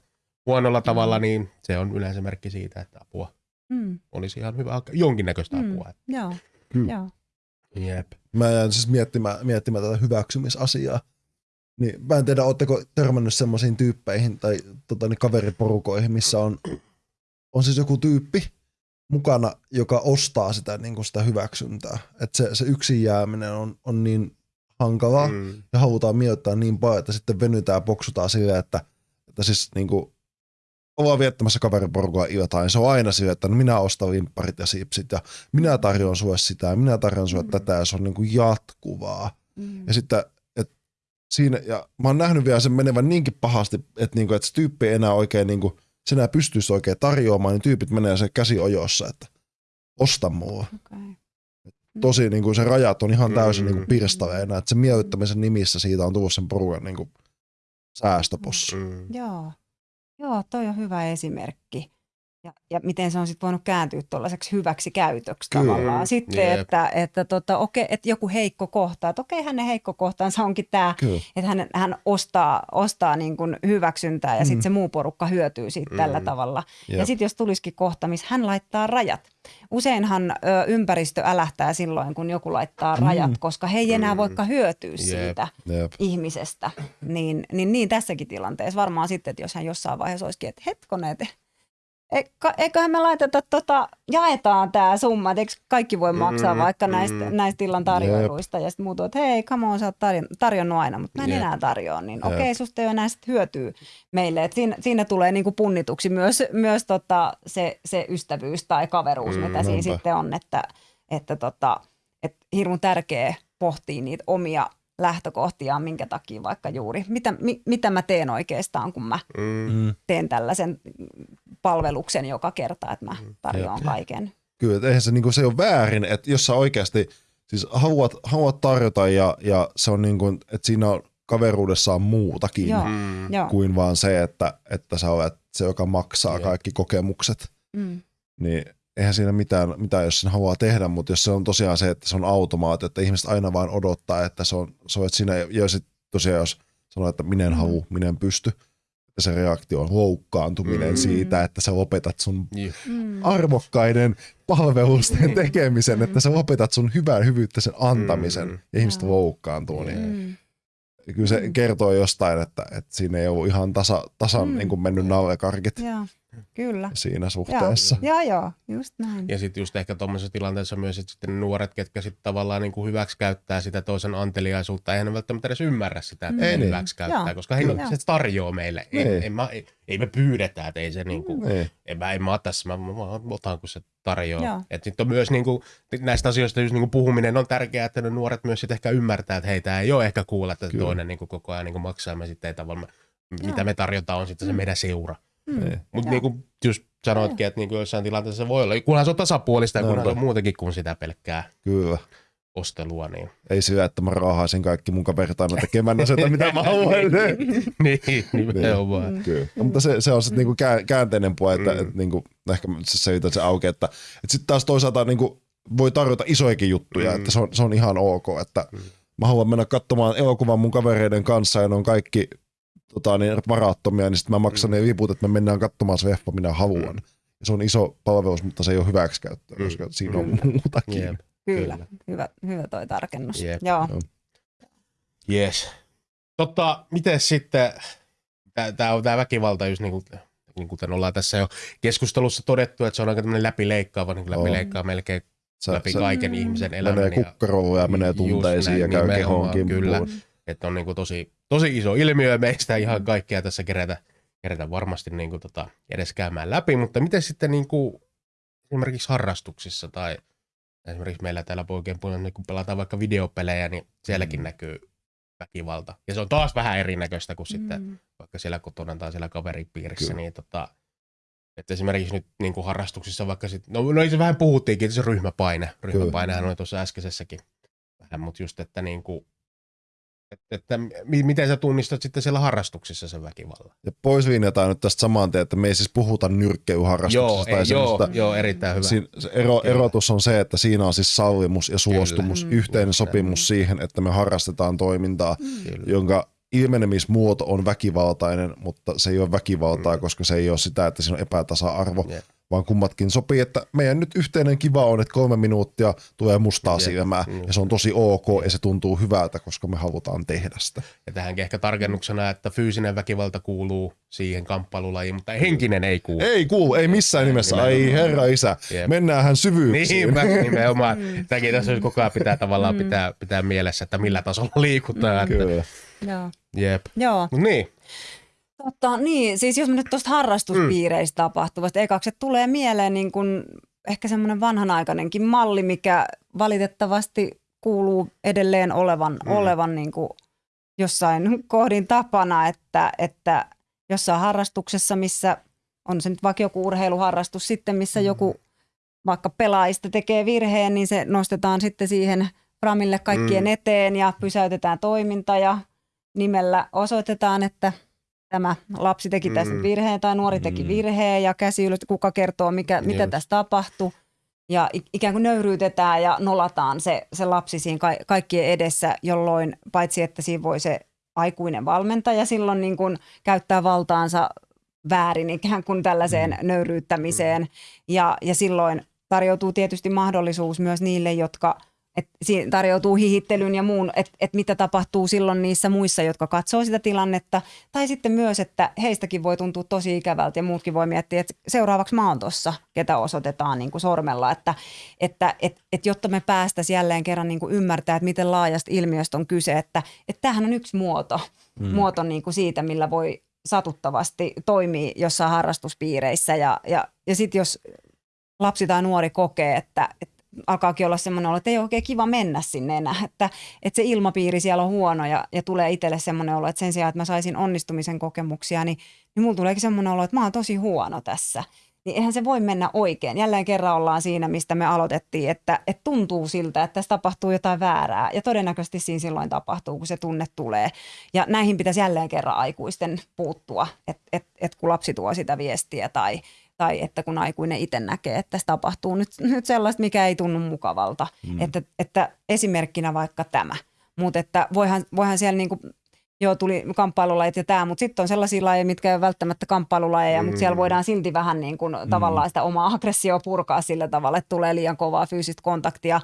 huonolla tavalla, Mm. niin se on yleensä merkki siitä, että apua Mm, olisi ihan hyvä, jonkinnäköistä Mm. apua. joo, Kyllä. joo. Jep. Mä jäin siis miettimään, miettimään tätä hyväksymisasiaa. Niin, mä en tiedä, ootteko törmännyt semmoisiin tyyppeihin tai tota, niin kaveriporukoihin, missä on, on siis joku tyyppi mukana, joka ostaa sitä, niin kuin sitä hyväksyntää. Että se, se yksin jääminen on, on niin hankalaa Mm. ja halutaan miellyttää niin paljon, että sitten venytään ja poksutaan silleen, että, että siis niin kuin, ollaan viettämässä kaveriporukalla iltaa, niin se on aina silleen, että no minä ostan vimpparit ja sipsit ja minä tarjoan sulle sitä ja minä tarjoan sulle Mm. tätä ja se on niin kuin jatkuvaa. Mm. Ja sitten, että siinä, ja mä oon nähnyt vielä sen menevän niinkin pahasti, että, niinku, että se tyyppi ei enää oikein, niinku, se enää pystyisi oikein tarjoamaan, niin tyypit menee se käsi ojossa, että osta mua. Okay. Tosi niinku, se rajat on ihan täysin Mm. niinku, pirstaleena, että se miellyttämisen nimissä siitä on tullut sen porukan niinku, säästöpossu. Mm. Joo. Joo, toi on hyvä esimerkki. Ja, ja miten se on sitten voinut kääntyä tuollaiseksi hyväksi käytöksi Kyllä. tavallaan. Sitten, Jep. että, että, tota, okei, että joku heikko kohta, että okei, hänen heikko kohtaansa onkin tämä, että hän, hän ostaa, ostaa niin kuin hyväksyntää ja Mm. sitten se muu porukka hyötyy siitä Mm. tällä tavalla. Ja Jep. sitten jos tulisikin kohta, missä hän laittaa rajat. Useinhan ö, ympäristö älähtää silloin, kun joku laittaa Mm. rajat, koska he ei enää Mm. voikaan hyötyä Jep. siitä Jep. ihmisestä. Niin, niin, niin tässäkin tilanteessa varmaan sitten, että jos hän jossain vaiheessa olisikin, että hetkonen, että eiköhän me laiteta, tota, jaetaan tämä summa, että eikö kaikki voi maksaa Mm, vaikka mm. näistä, näistä illan tarjoiluista ja sitten muut on, että hei, come on, sä oot tarjon, tarjonnut aina, mutta mä en Jep. enää tarjoa, niin Jep. okei, susta ei ole enää sit hyötyä meille. Et siinä, siinä tulee niinku punnituksi myös, myös tota se, se ystävyys tai kaveruus, Mm, mitä siinä sitten on, että, että tota, et hirmu tärkeä pohtia niitä omia lähtökohtiaan, minkä takia vaikka juuri, mitä, mi, mitä mä teen oikeastaan, kun mä Mm. Mm. teen tällaisen palveluksen joka kerta, että mä tarjoan kaiken. Kyllä, että eihän se, niinku, se ei ole väärin, että jos sä oikeasti siis haluat, haluat tarjota ja, ja se on niin kuin, että siinä on kaveruudessaan muutakin Joo. Mm. Kuin vaan se, että, että sä olet se, joka maksaa Jep. kaikki kokemukset. Mm. Niin eihän siinä mitään, mitään, jos sen haluaa tehdä, mutta jos se on tosiaan se, että se on automaatio, että ihmiset aina vain odottaa, että se on, se on siinä, ja sitten tosiaan jos sanoo, että minä en Mm. halua, minä en pysty, että se reaktio on loukkaantuminen Mm. siitä, että sä lopetat sun Jep. Mm. arvokkaiden palvelusten tekemisen, että sä lopetat sun hyvän hyvyyttä sen antamisen, Mm. ja ihmiset loukkaantuu, niin Mm. kyllä se Mm. kertoo jostain, että, että siinä ei ollut ihan tasa, tasan Mm. niin kuin mennyt nallekarkit Joo, kyllä. siinä Joo, suhteessa. joo, joo, just näin. Ja sitten just ehkä tuommoisessa tilanteessa myös, että sitten ne nuoret, ketkä sitten tavallaan niin kuin hyväksi käyttää sitä toisen anteliaisuutta, eihän ne välttämättä edes ymmärrä sitä, että Mm. ei Ei niin. hyväksi käyttää, Joo. koska he, Joo. se tarjoaa meille. Ei, Niin. ei, mä, ei, ei me pyydetä, että ei se niin kuin, Niin. en mä, en mä ole tässä, mä, mä, mä otan, kun se tarjoaa. Joo. Et sitten on myös niin kuin, näistä asioista just niin kuin puhuminen on tärkeää, että ne nuoret myös sit ehkä ymmärtää, että heitä ei ole ehkä kuulla, että Kyllä. toinen niin kuin koko ajan niin kuin maksaa, me sitten ei tavallaan, Joo. mitä me tarjotaan on sitten se Mm. meidän seura. Mm. Niin. Mutta Joo. niin kuin just sanoitkin, että niin kuin jossain tilanteessa se voi olla, kunhan se on tasapuolista ja kunhan se on muutakin kuin sitä pelkkää Kyllä. ostelua, niin Ei sillä, että mä raahaisin kaikki mun kaverit aina tekemään asioita, mitä mä haluan. niin, nimenomaan. Mm. Kyllä. Ja, mutta se, se on sitten niinku kää- käänteinen puoli, että Mm. mm. et niinku, ehkä se selitän se auki, että et sitten taas toisaalta niinku voi tarjota isoikin juttuja, Mm. mm. että se on, se on ihan ok, että Mm. mä haluan mennä katsomaan elokuvan mun kavereiden kanssa ja ne on kaikki tota, niin varattomia, niin sitten mä maksan Mm. ne liput, että me mennään katsomaan se leffa, minä haluan. Mm. se on iso palvelus, mutta se ei ole hyväksikäyttöä, Mm. koska siinä on Kyllä. muutakin. Jep. Kyllä, Kyllä. Hyvä, hyvä toi tarkennus. Jep. Joo. Yes. Totta, miten sitten, tämä on tämä väkivalta, just niin kuin, niin kuten ollaan tässä jo keskustelussa todettu, että se on aika tämmöinen läpileikkaava, niin kuin On. läpileikkaa melkein Se, läpi se kaiken Mm. ihmisen elämän. menee ja- kukkarolle ja menee Just tunteisiin ja käy nimenomaan, kehoon kyllä. kimppuun. Että on niin kuin tosi, tosi iso ilmiö ja meistä ihan kaikkea tässä kerätä, kerätä varmasti niin kuin tota, edes käymään läpi, mutta miten sitten niin kuin esimerkiksi harrastuksissa tai esimerkiksi meillä täällä poikien puolella, niin kun pelataan vaikka videopelejä, niin sielläkin Mm. näkyy väkivalta. Ja se on taas vähän erinäköistä kuin sitten Mm. vaikka siellä kotona tai siellä kaveripiirissä, Kyllä. niin tota, että esimerkiksi nyt niin kuin harrastuksissa vaikka sit, no, no se vähän puhuttiinkin, että se ryhmäpaine. Ryhmäpainehan oli tuossa äskeisessäkin vähän, mutta just, että niin kuin, että, että mi- miten sä tunnistat sitten siellä harrastuksissa sen väkivallan? Ja pois linjataan nyt tästä saman tien, että me ei siis puhuta Joo, nyrkkeilyharrastuksesta tai ei, joo, joo, erittäin hyvä. Siin, se ero, Kyllä. erotus on se, että siinä on siis sallimus ja suostumus, Mm. yhteinen Just sopimus siihen, että me harrastetaan toimintaa, Kyllä. jonka ilmenemismuoto on väkivaltainen, mutta se ei ole väkivaltaa, Mm. koska se ei ole sitä, että siinä on epätasa-arvo, Jep. vaan kummatkin sopii, että meidän nyt yhteinen kiva on, että kolme minuuttia tulee mustaa Jep. silmää, Mm. ja se on tosi ok, ja se tuntuu hyvältä, koska me halutaan tehdä sitä. Ja tähänkin ehkä tarkennuksena, että fyysinen väkivalta kuuluu siihen kamppailulajiin, mutta henkinen ei kuulu. Ei kuulu, ei missään nimessä, ai Nimenomaan. herra isä, Jep. mennäänhän syvyyksiin. Niinpä, nimenomaan. Tämäkin tässä koko ajan pitää tavallaan pitää, pitää mielessä, että millä tasolla liikutaan. Että, Kyllä. Joo. jep. Joo. Mut niin, Totta, niin, siis jos me nyt tuosta harrastuspiireistä mm. tapahtuvasta, ekaksi että tulee mieleen niin kun ehkä semmoinen vanhanaikainenkin malli, mikä valitettavasti kuuluu edelleen olevan, mm. olevan niin kuin jossain kohdin tapana, että, että jossain harrastuksessa, missä on se nyt vaikka joku urheiluharrastus sitten, missä Mm. joku vaikka pelaajista tekee virheen, niin se nostetaan sitten siihen framille kaikkien Mm. eteen ja pysäytetään toiminta ja nimellä osoitetaan, että tämä lapsi teki tässä Mm. virheen tai nuori teki Mm. virheen ja käsi ylös, kuka kertoo, mikä, mitä Just. tässä tapahtui. Ja ikään kuin nöyryytetään ja nolataan se, se lapsi siinä ka- kaikkien edessä, jolloin paitsi että siinä voi se aikuinen valmentaja silloin niin kuin käyttää valtaansa väärin ikään kuin tällaiseen Mm. nöyryyttämiseen. Ja, ja silloin tarjoutuu tietysti mahdollisuus myös niille, jotka et siinä tarjoutuu hihittelyn ja muun, että et mitä tapahtuu silloin niissä muissa, jotka katsoo sitä tilannetta. Tai sitten myös, että heistäkin voi tuntua tosi ikävältä ja muutkin voi miettiä, että seuraavaksi mä oon tossa, ketä osoitetaan niin kuin sormella. Että, että et, et jotta me päästäisiin jälleen kerran niin kuin ymmärtää, että miten laajasta ilmiöstä on kyse, että, että tämähän on yksi muoto, mm. muoto niin kuin siitä, millä voi satuttavasti toimia jossain harrastuspiireissä. Ja, ja, ja sitten jos lapsi tai nuori kokee, että, että alkaakin olla semmoinen olo, että ei ole oikein kiva mennä sinne enää, että, että se ilmapiiri siellä on huono ja, ja tulee itselle semmoinen olo, että sen sijaan, että mä saisin onnistumisen kokemuksia, niin, niin mulla tuleekin semmoinen olo, että mä oon tosi huono tässä. Niin eihän se voi mennä oikein. Jälleen kerran ollaan siinä, mistä me aloitettiin, että, että tuntuu siltä, että tässä tapahtuu jotain väärää. Ja todennäköisesti siinä silloin tapahtuu, kun se tunne tulee. Ja näihin pitäisi jälleen kerran aikuisten puuttua, että et, et kun lapsi tuo sitä viestiä tai, tai että kun aikuinen itse näkee, että tässä tapahtuu nyt, nyt sellaista, mikä ei tunnu mukavalta. Mm. Että, että esimerkkinä vaikka tämä. Mutta että voihan, voihan siellä niinku, joo tuli kamppailulajit ja tämä, mutta sitten on sellaisia lajeja, mitkä ei ole välttämättä kamppailulajeja, mm. mutta siellä voidaan silti vähän niin kuin mm. tavallaan sitä omaa aggressioa purkaa sillä tavalla, että tulee liian kovaa fyysistä kontaktia.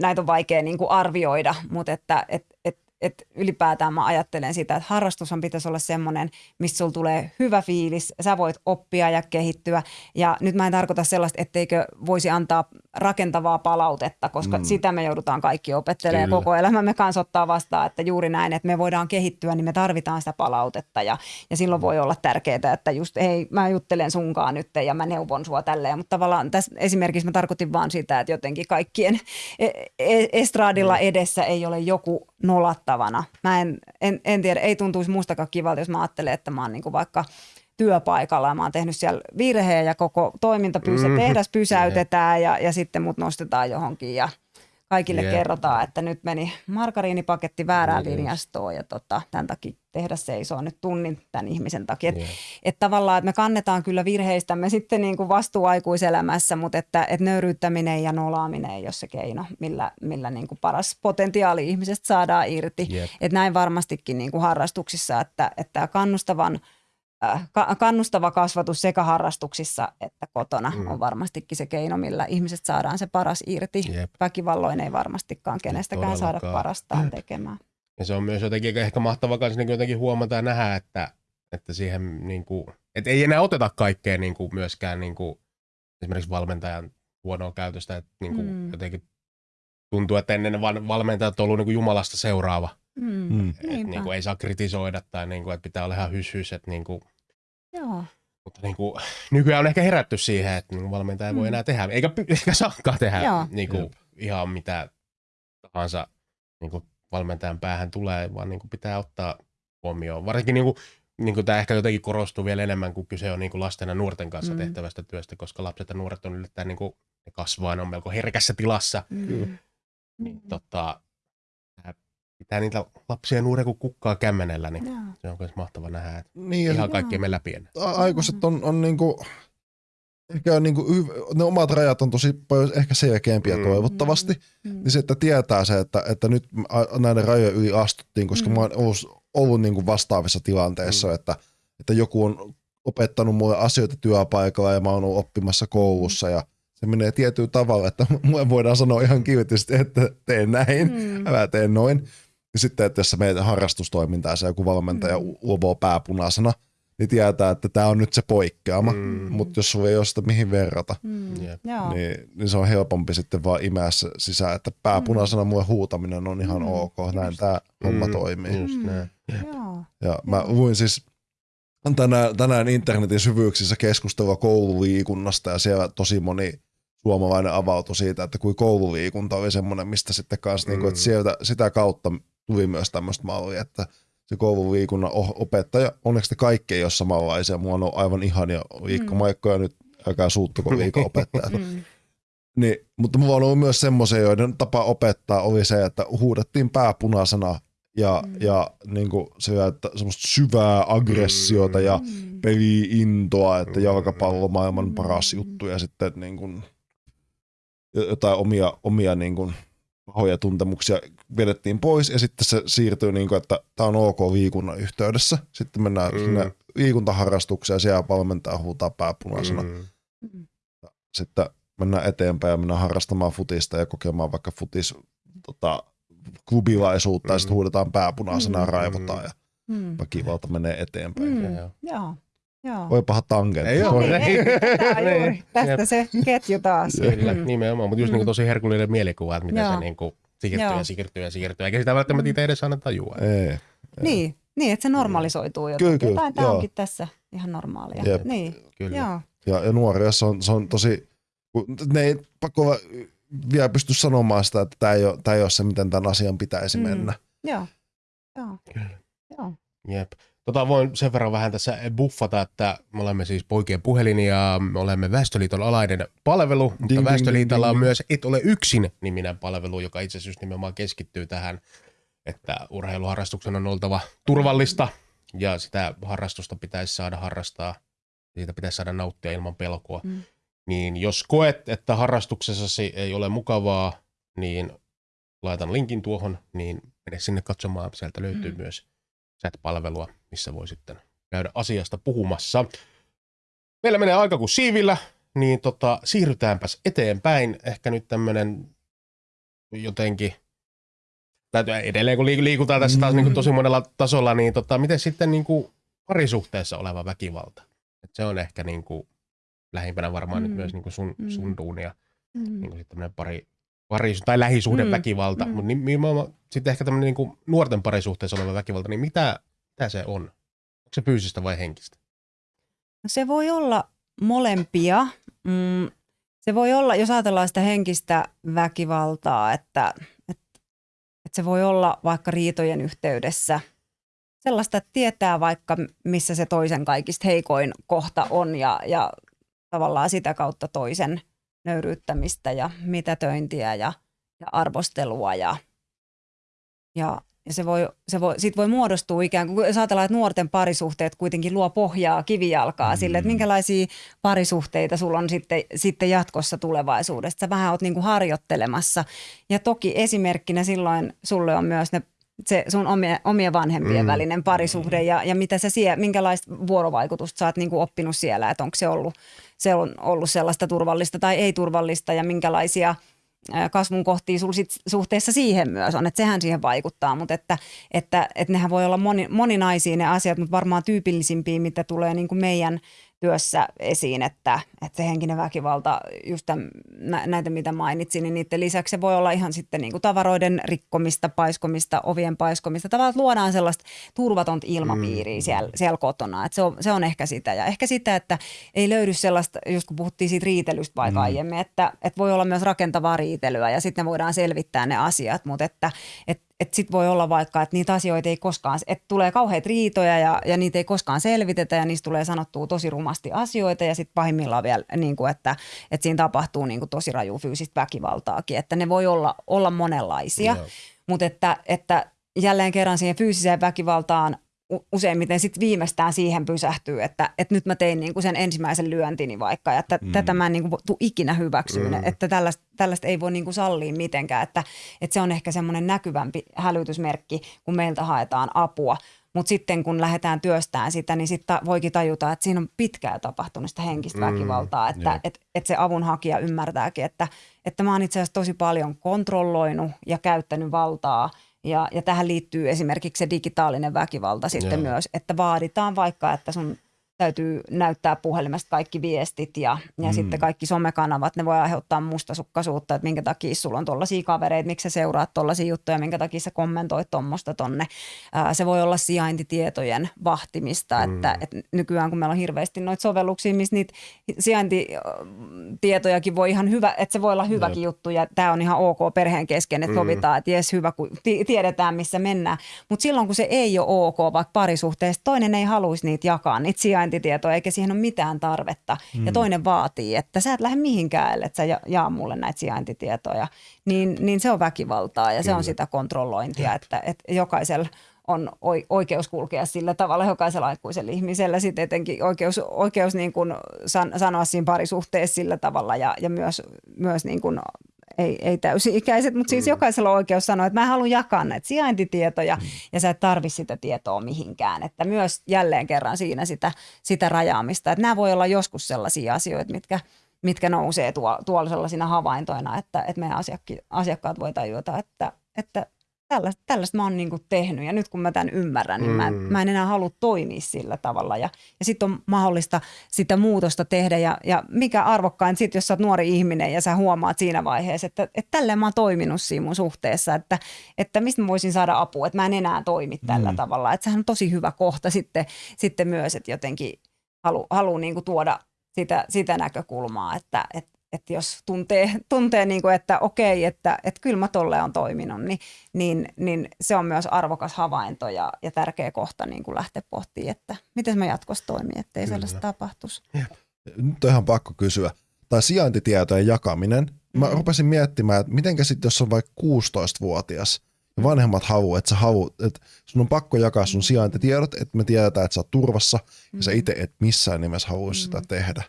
Näitä on vaikea niin kuin arvioida, mutta että et, et, et ylipäätään mä ajattelen sitä, että harrastushan pitäisi olla semmoinen, missä sulla tulee hyvä fiilis, sä voit oppia ja kehittyä. Ja nyt mä en tarkoita sellaista, etteikö voisi antaa rakentavaa palautetta, koska mm. sitä me joudutaan kaikki opettelemaan Kyllä. koko elämämme kanssa ottaa vastaan, että juuri näin, että me voidaan kehittyä, niin me tarvitaan sitä palautetta ja, ja silloin voi olla tärkeää, että just hei, mä juttelen sunkaan nyt ja mä neuvon sua tälleen, mutta tavallaan tässä esimerkiksi mä tarkoitin vaan sitä, että jotenkin kaikkien e- e- estradilla edessä ei ole joku nolattavana. Mä en, en, en tiedä, ei tuntuisi mustakaan kivalta, jos mä ajattelen, että mä oon niin vaikka työpaikalla ja mä oon tehnyt siellä virheen ja koko toiminta pysä, Mhm. tehdas pysäytetään ja, ja sitten mut nostetaan johonkin ja kaikille Jep. kerrotaan, että nyt meni margariinipaketti väärään just. linjastoon ja tota, tämän takia tehdas seisoo nyt tunnin tämän ihmisen takia. Että Jep. et tavallaan, että me kannetaan kyllä virheistämme sitten niin kuin vastuu aikuiselämässä, mutta että et nöyryyttäminen ja nolaaminen ei ole se keino, millä, millä niin kuin paras potentiaali ihmisestä saadaan irti. Jep. Et näin varmastikin niin kuin harrastuksissa, että, että kannustavan ka- kannustava kasvatus sekä harrastuksissa että kotona Mm. on varmastikin se keino, millä ihmiset saadaan se paras irti. Jep. Väkivalloin ei varmastikaan kenestäkään saada todellakaan. parastaan tekemään. Ja se on myös jotenkin ehkä mahtavaa kanssa niin jotenkin huomata ja nähdä, että, että siihen niin kuin, että ei enää oteta kaikkea niin kuin myöskään niin kuin, esimerkiksi valmentajan huonoa käytöstä, että niin kuin Mm. jotenkin tuntuu, että ennen ne val- valmentajat on ollut niin kuin Jumalasta seuraava. Mm. Mm. Että niin kuin ei saa kritisoida tai niin kuin, että pitää olla ihan hys, hys että niin kuin, Joo. mutta niin kuin, nykyään on ehkä herätty siihen, että niin valmentaja ei voi Mm. enää tehdä, eikä, eikä saakaan tehdä Joo. niin kuin, Jep. ihan mitä tahansa niin kuin valmentajan päähän tulee, vaan niin kuin pitää ottaa huomioon. Varsinkin niin kuin, niin kuin tämä ehkä jotenkin korostuu vielä enemmän, kun kyse on niin kuin lasten ja nuorten kanssa Mm. tehtävästä työstä, koska lapset ja nuoret on yllättäen niin kuin, ne kasvaa, ne on melko herkässä tilassa. Mm. Niin, tota, pitää niitä lapsia ja nuoria kuin kukkaa kämmenellä, niin Joo. se on myös mahtava nähdä, että Niin, ihan kaikki me läpi ennen. a- aikuiset on, on niinku, ehkä on niinku, ne omat rajat on tosi paljon ehkä selkeämpiä Mm. toivottavasti. Mm. Niin se, että tietää se, että, että nyt näiden rajojen yli astuttiin, koska Mm. mä oon ollut, ollut niin kuin vastaavissa tilanteissa, Mm. että, että joku on opettanut mulle asioita työpaikalla ja mä oon ollut oppimassa koulussa ja se menee tietyllä tavalla, että mulle voidaan sanoa ihan kiltisti, että teen näin, Mm. älä tee noin. Ja sitten, että jos sä meet harrastustoimintaa ja se joku valmentaja Mm. mm. uvoo pääpunaisena, niin tietää, että tämä on nyt se poikkeama. Mm. Mm. Mutta jos sulla ei ole sitä mihin verrata, Mm. Niin, niin se on helpompi sitten vaan imeä sisään, että pääpunaisena mulle huutaminen on ihan Mm, ok, näin tämä homma Mm, toimii. Just Mm. näin. Joo. Ja mä Joo. luin siis tänään, tänään internetin syvyyksissä keskustelua koululiikunnasta ja siellä tosi moni suomalainen avautui siitä, että kuin koululiikunta oli semmoinen, mistä sitten kanssa, mm. niin kuin, että Mm. sieltä, sitä kautta tuli myös tämmöistä mallia, että se koululiikunnan opettaja, onneksi te kaikki ei ole samanlaisia, mua on aivan ihania Liikka Mm. Ja nyt älkää suuttuko liikaa opettajat. Mm. Niin, mutta mulla on ollut myös semmoisia, joiden tapa opettaa oli se, että huudettiin pääpunaisena ja, Mm. mm. ja niin kuin se, että semmoista syvää aggressiota ja Mm. peli-intoa, että Mm. jalkapallo on maailman Mm. paras juttu ja sitten niin kuin, jotain omia, omia niin kuin, pahoja tuntemuksia vedettiin pois ja sitten se siirtyy niin kuin, että tämä on ok liikunnan yhteydessä. Sitten mennään Mm. sinne liikuntaharrastukseen ja siellä valmentaa huutaa pääpunaisena. Mm. Sitten mennään eteenpäin ja mennään harrastamaan futista ja kokemaan vaikka futis tota, klubilaisuutta mm. ja sitten Mm. huudetaan pääpunaisena ja Mm. raivotaan ja Mm. väkivalta menee eteenpäin. Mm. Mm. Joo. Joo. Voi paha tangentti. Ei. Sori. Ei, ei, juuri. Tästä se ketju taas. Kyllä, Mm. nimenomaan, mutta just Mm. niin tosi herkullinen mielikuva, että miten Joo. se niin kuin siirtyy Joo. ja siirtyy ja siirtyy, eikä sitä välttämättä itse edes aina tajua. Ei. Niin, niin, että se normalisoituu jotenkin. Kyllä, kyllä, Jotain, tämä onkin tässä ihan normaalia. Jep. Niin, Kyllä. joo. Ja, ja nuoria se on, se on tosi, ne ei pakko vielä pysty sanomaan sitä, että tämä ei, ole, tämä ei ole se, miten tämän asian pitäisi Mm. mennä. Joo. Joo. Kyllä. Joo. Jep. Tota voin sen verran vähän tässä buffata, että me olemme siis poikien puhelin ja me olemme Väestöliiton alainen palvelu, mutta ding, Väestöliitolla ding, on ding. myös Et ole yksin niminen palvelu, joka itse asiassa nimenomaan keskittyy tähän, että urheiluharrastuksen on oltava turvallista ja sitä harrastusta pitäisi saada harrastaa, siitä pitäisi saada nauttia ilman pelkoa. Mm. Niin jos koet, että harrastuksessasi ei ole mukavaa, niin laitan linkin tuohon, niin mene sinne katsomaan. Sieltä löytyy Mm. myös chat-palvelua, missä voi sitten käydä asiasta puhumassa. Meillä menee aika kuin siivillä, niin tota, siirrytäänpäs eteenpäin. Ehkä nyt tämmöinen jotenkin, täytyy edelleen kun liik- liikutaan tässä taas Mm. niin kuin tosi monella tasolla, niin tota, miten sitten niin kuin parisuhteessa oleva väkivalta? Et se on ehkä niin kuin lähimpänä varmaan. Mm. nyt myös niin kuin sun, Mm. sun duunia, Mm. niin kuin sitten pari, pari, tai lähisuhdeväkivalta, Mm. mm. mutta nimenomaan sitten ehkä tämmöinen niin nuorten parisuhteessa oleva väkivalta, niin mitä, mitä se on? Onko se fyysistä vai henkistä? No Se voi olla molempia. Mm, se voi olla, jos ajatellaan sitä henkistä väkivaltaa, että, että, että se voi olla vaikka riitojen yhteydessä sellaista, että tietää vaikka missä se toisen kaikista heikoin kohta on ja, ja tavallaan sitä kautta toisen nöyryyttämistä ja mitätöintiä ja, ja arvostelua ja, ja, ja se voi, se voi, siitä voi muodostua ikään kuin, jos ajatellaan, että nuorten parisuhteet kuitenkin luo pohjaa, kivijalkaa mm. sille, että minkälaisia parisuhteita sulla on sitten, sitten jatkossa tulevaisuudessa. Sä vähän oot niin kuin harjoittelemassa. Ja toki esimerkkinä silloin sulle on myös ne se sun omien, omien vanhempien Mm. mm. välinen parisuhde ja, ja mitä sä siellä, minkälaista vuorovaikutusta sä oot niin kuin oppinut siellä, että onko se ollut, se on ollut sellaista turvallista tai ei turvallista ja minkälaisia kasvun kohtia sul sit suhteessa siihen myös on, että sehän siihen vaikuttaa, mutta että, että, että nehän voi olla moni, moninaisia ne asiat, mutta varmaan tyypillisimpiä, mitä tulee niin kuin meidän työssä esiin, että, että se henkinen väkivalta, just tämän, nä- näitä mitä mainitsin, niin niiden lisäksi se voi olla ihan sitten niin kuin tavaroiden rikkomista, paiskomista, ovien paiskomista. Tavallaan että luodaan sellaista turvatonta ilmapiiriä siellä, siellä kotona. Että se, on, se on ehkä sitä. Ja ehkä sitä, että ei löydy sellaista, just kun puhuttiin siitä riitelystä vaikka mm. aiemmin, että, että voi olla myös rakentavaa riitelyä ja sitten voidaan selvittää ne asiat, mutta että, että että sitten voi olla vaikka, että niitä asioita ei koskaan, että tulee kauheita riitoja ja, ja niitä ei koskaan selvitetä ja niistä tulee sanottua tosi rumasti asioita ja sitten pahimmillaan vielä, niin kuin, että, että siinä tapahtuu niin kuin tosi raju fyysistä väkivaltaakin, että ne voi olla, olla monenlaisia, Joo. mutta että, että jälleen kerran siihen fyysiseen väkivaltaan useimmiten sitten viimeistään siihen pysähtyy, että, että nyt mä tein niin kuin sen ensimmäisen lyöntini vaikka, ja että mm. tätä mä en niin kuin tuu ikinä hyväksyyn, mm. että tällaista, tällaista ei voi niin kuin sallia mitenkään, että, että se on ehkä semmoinen näkyvämpi hälytysmerkki, kun meiltä haetaan apua. Mutta sitten kun lähdetään työstään sitä, niin sitten voikin tajuta, että siinä on pitkään tapahtunut sitä henkistä Mm, väkivaltaa, että jep. et, et se avunhakija ymmärtääkin, että, että mä oon itse asiassa tosi paljon kontrolloinut ja käyttänyt valtaa ja, ja tähän liittyy esimerkiksi se digitaalinen väkivalta sitten Joo. myös, että vaaditaan vaikka, että sun täytyy näyttää puhelimesta kaikki viestit ja, ja mm. sitten kaikki somekanavat, ne voi aiheuttaa mustasukkaisuutta, että minkä takia sulla on tollaisia kavereita, miksi sä seuraat tollaisia juttuja, minkä takia sä kommentoit tuommoista tonne. Ää, se voi olla sijaintitietojen vahtimista, mm. että, että nykyään kun meillä on hirveästi noita sovelluksia, missä niitä sijaintitietojakin voi ihan hyvä, että se voi olla hyväkin juttu ja tämä on ihan ok perheen kesken, että sovitaan, että jes hyvä, kun ti- tiedetään missä mennään. Mutta silloin kun se ei ole ok, vaikka parisuhteessa, toinen ei haluaisi niitä jakaa, niitä sijaintitietoja, eikä siihen ole mitään tarvetta. Mm. Ja toinen vaatii, että sä et lähde mihinkään, että sä ja- jaa mulle näitä sijaintitietoja. Niin, niin se on väkivaltaa ja se on sitä kontrollointia, että, että jokaisella on oi- oikeus kulkea sillä tavalla jokaisella aikuisella ihmisellä, sitten etenkin oikeus, oikeus niin kuin san, sanoa siinä parisuhteessa sillä tavalla ja, ja myös, myös niin kuin ei, ei täysi-ikäiset, mutta siis jokaisella on oikeus sanoa, että mä haluan jakaa näitä sijaintitietoja mm. ja sä et tarvi sitä tietoa mihinkään. Että myös jälleen kerran siinä sitä, sitä rajaamista, että nämä voi olla joskus sellaisia asioita, mitkä, mitkä nousee tuo, tuolla sellaisina havaintoina, että, että meidän asiakki, asiakkaat voi tajuta, että, että tällaista, tällaista mä oon niin kuin tehnyt ja nyt kun mä tämän ymmärrän, niin mä, en, Mm. mä en enää halua toimia sillä tavalla ja, ja sitten on mahdollista sitä muutosta tehdä ja, ja mikä arvokkain sitten, jos sä oot nuori ihminen ja sä huomaat siinä vaiheessa, että, että tälleen mä oon toiminut siinä mun suhteessa, että, että mistä mä voisin saada apua, että mä en enää toimi tällä mm. tavalla, että sehän on tosi hyvä kohta sitten, sitten myös, että jotenkin halu, haluaa niin kuin tuoda sitä, sitä näkökulmaa, että, että että jos tuntee, tuntee niin kuin, että okei, että, että kyllä mä tolle on toiminut, niin, niin, niin se on myös arvokas havainto ja, ja tärkeä kohta niin kuin lähteä pohtimaan, että miten mä jatkossa toimin, ettei Kyllä. sellaista tapahtuisi. Nyt on ihan pakko kysyä. Tai sijaintitietojen jakaminen. Mä Mm. rupesin miettimään, että mitenkä sitten, jos on vaikka 16-vuotias ja vanhemmat havu, että sä havu, että sun on pakko jakaa sun sijaintitiedot, että me tiedetään, että sä oot turvassa ja sä itse et missään nimessä haluaisi sitä tehdä.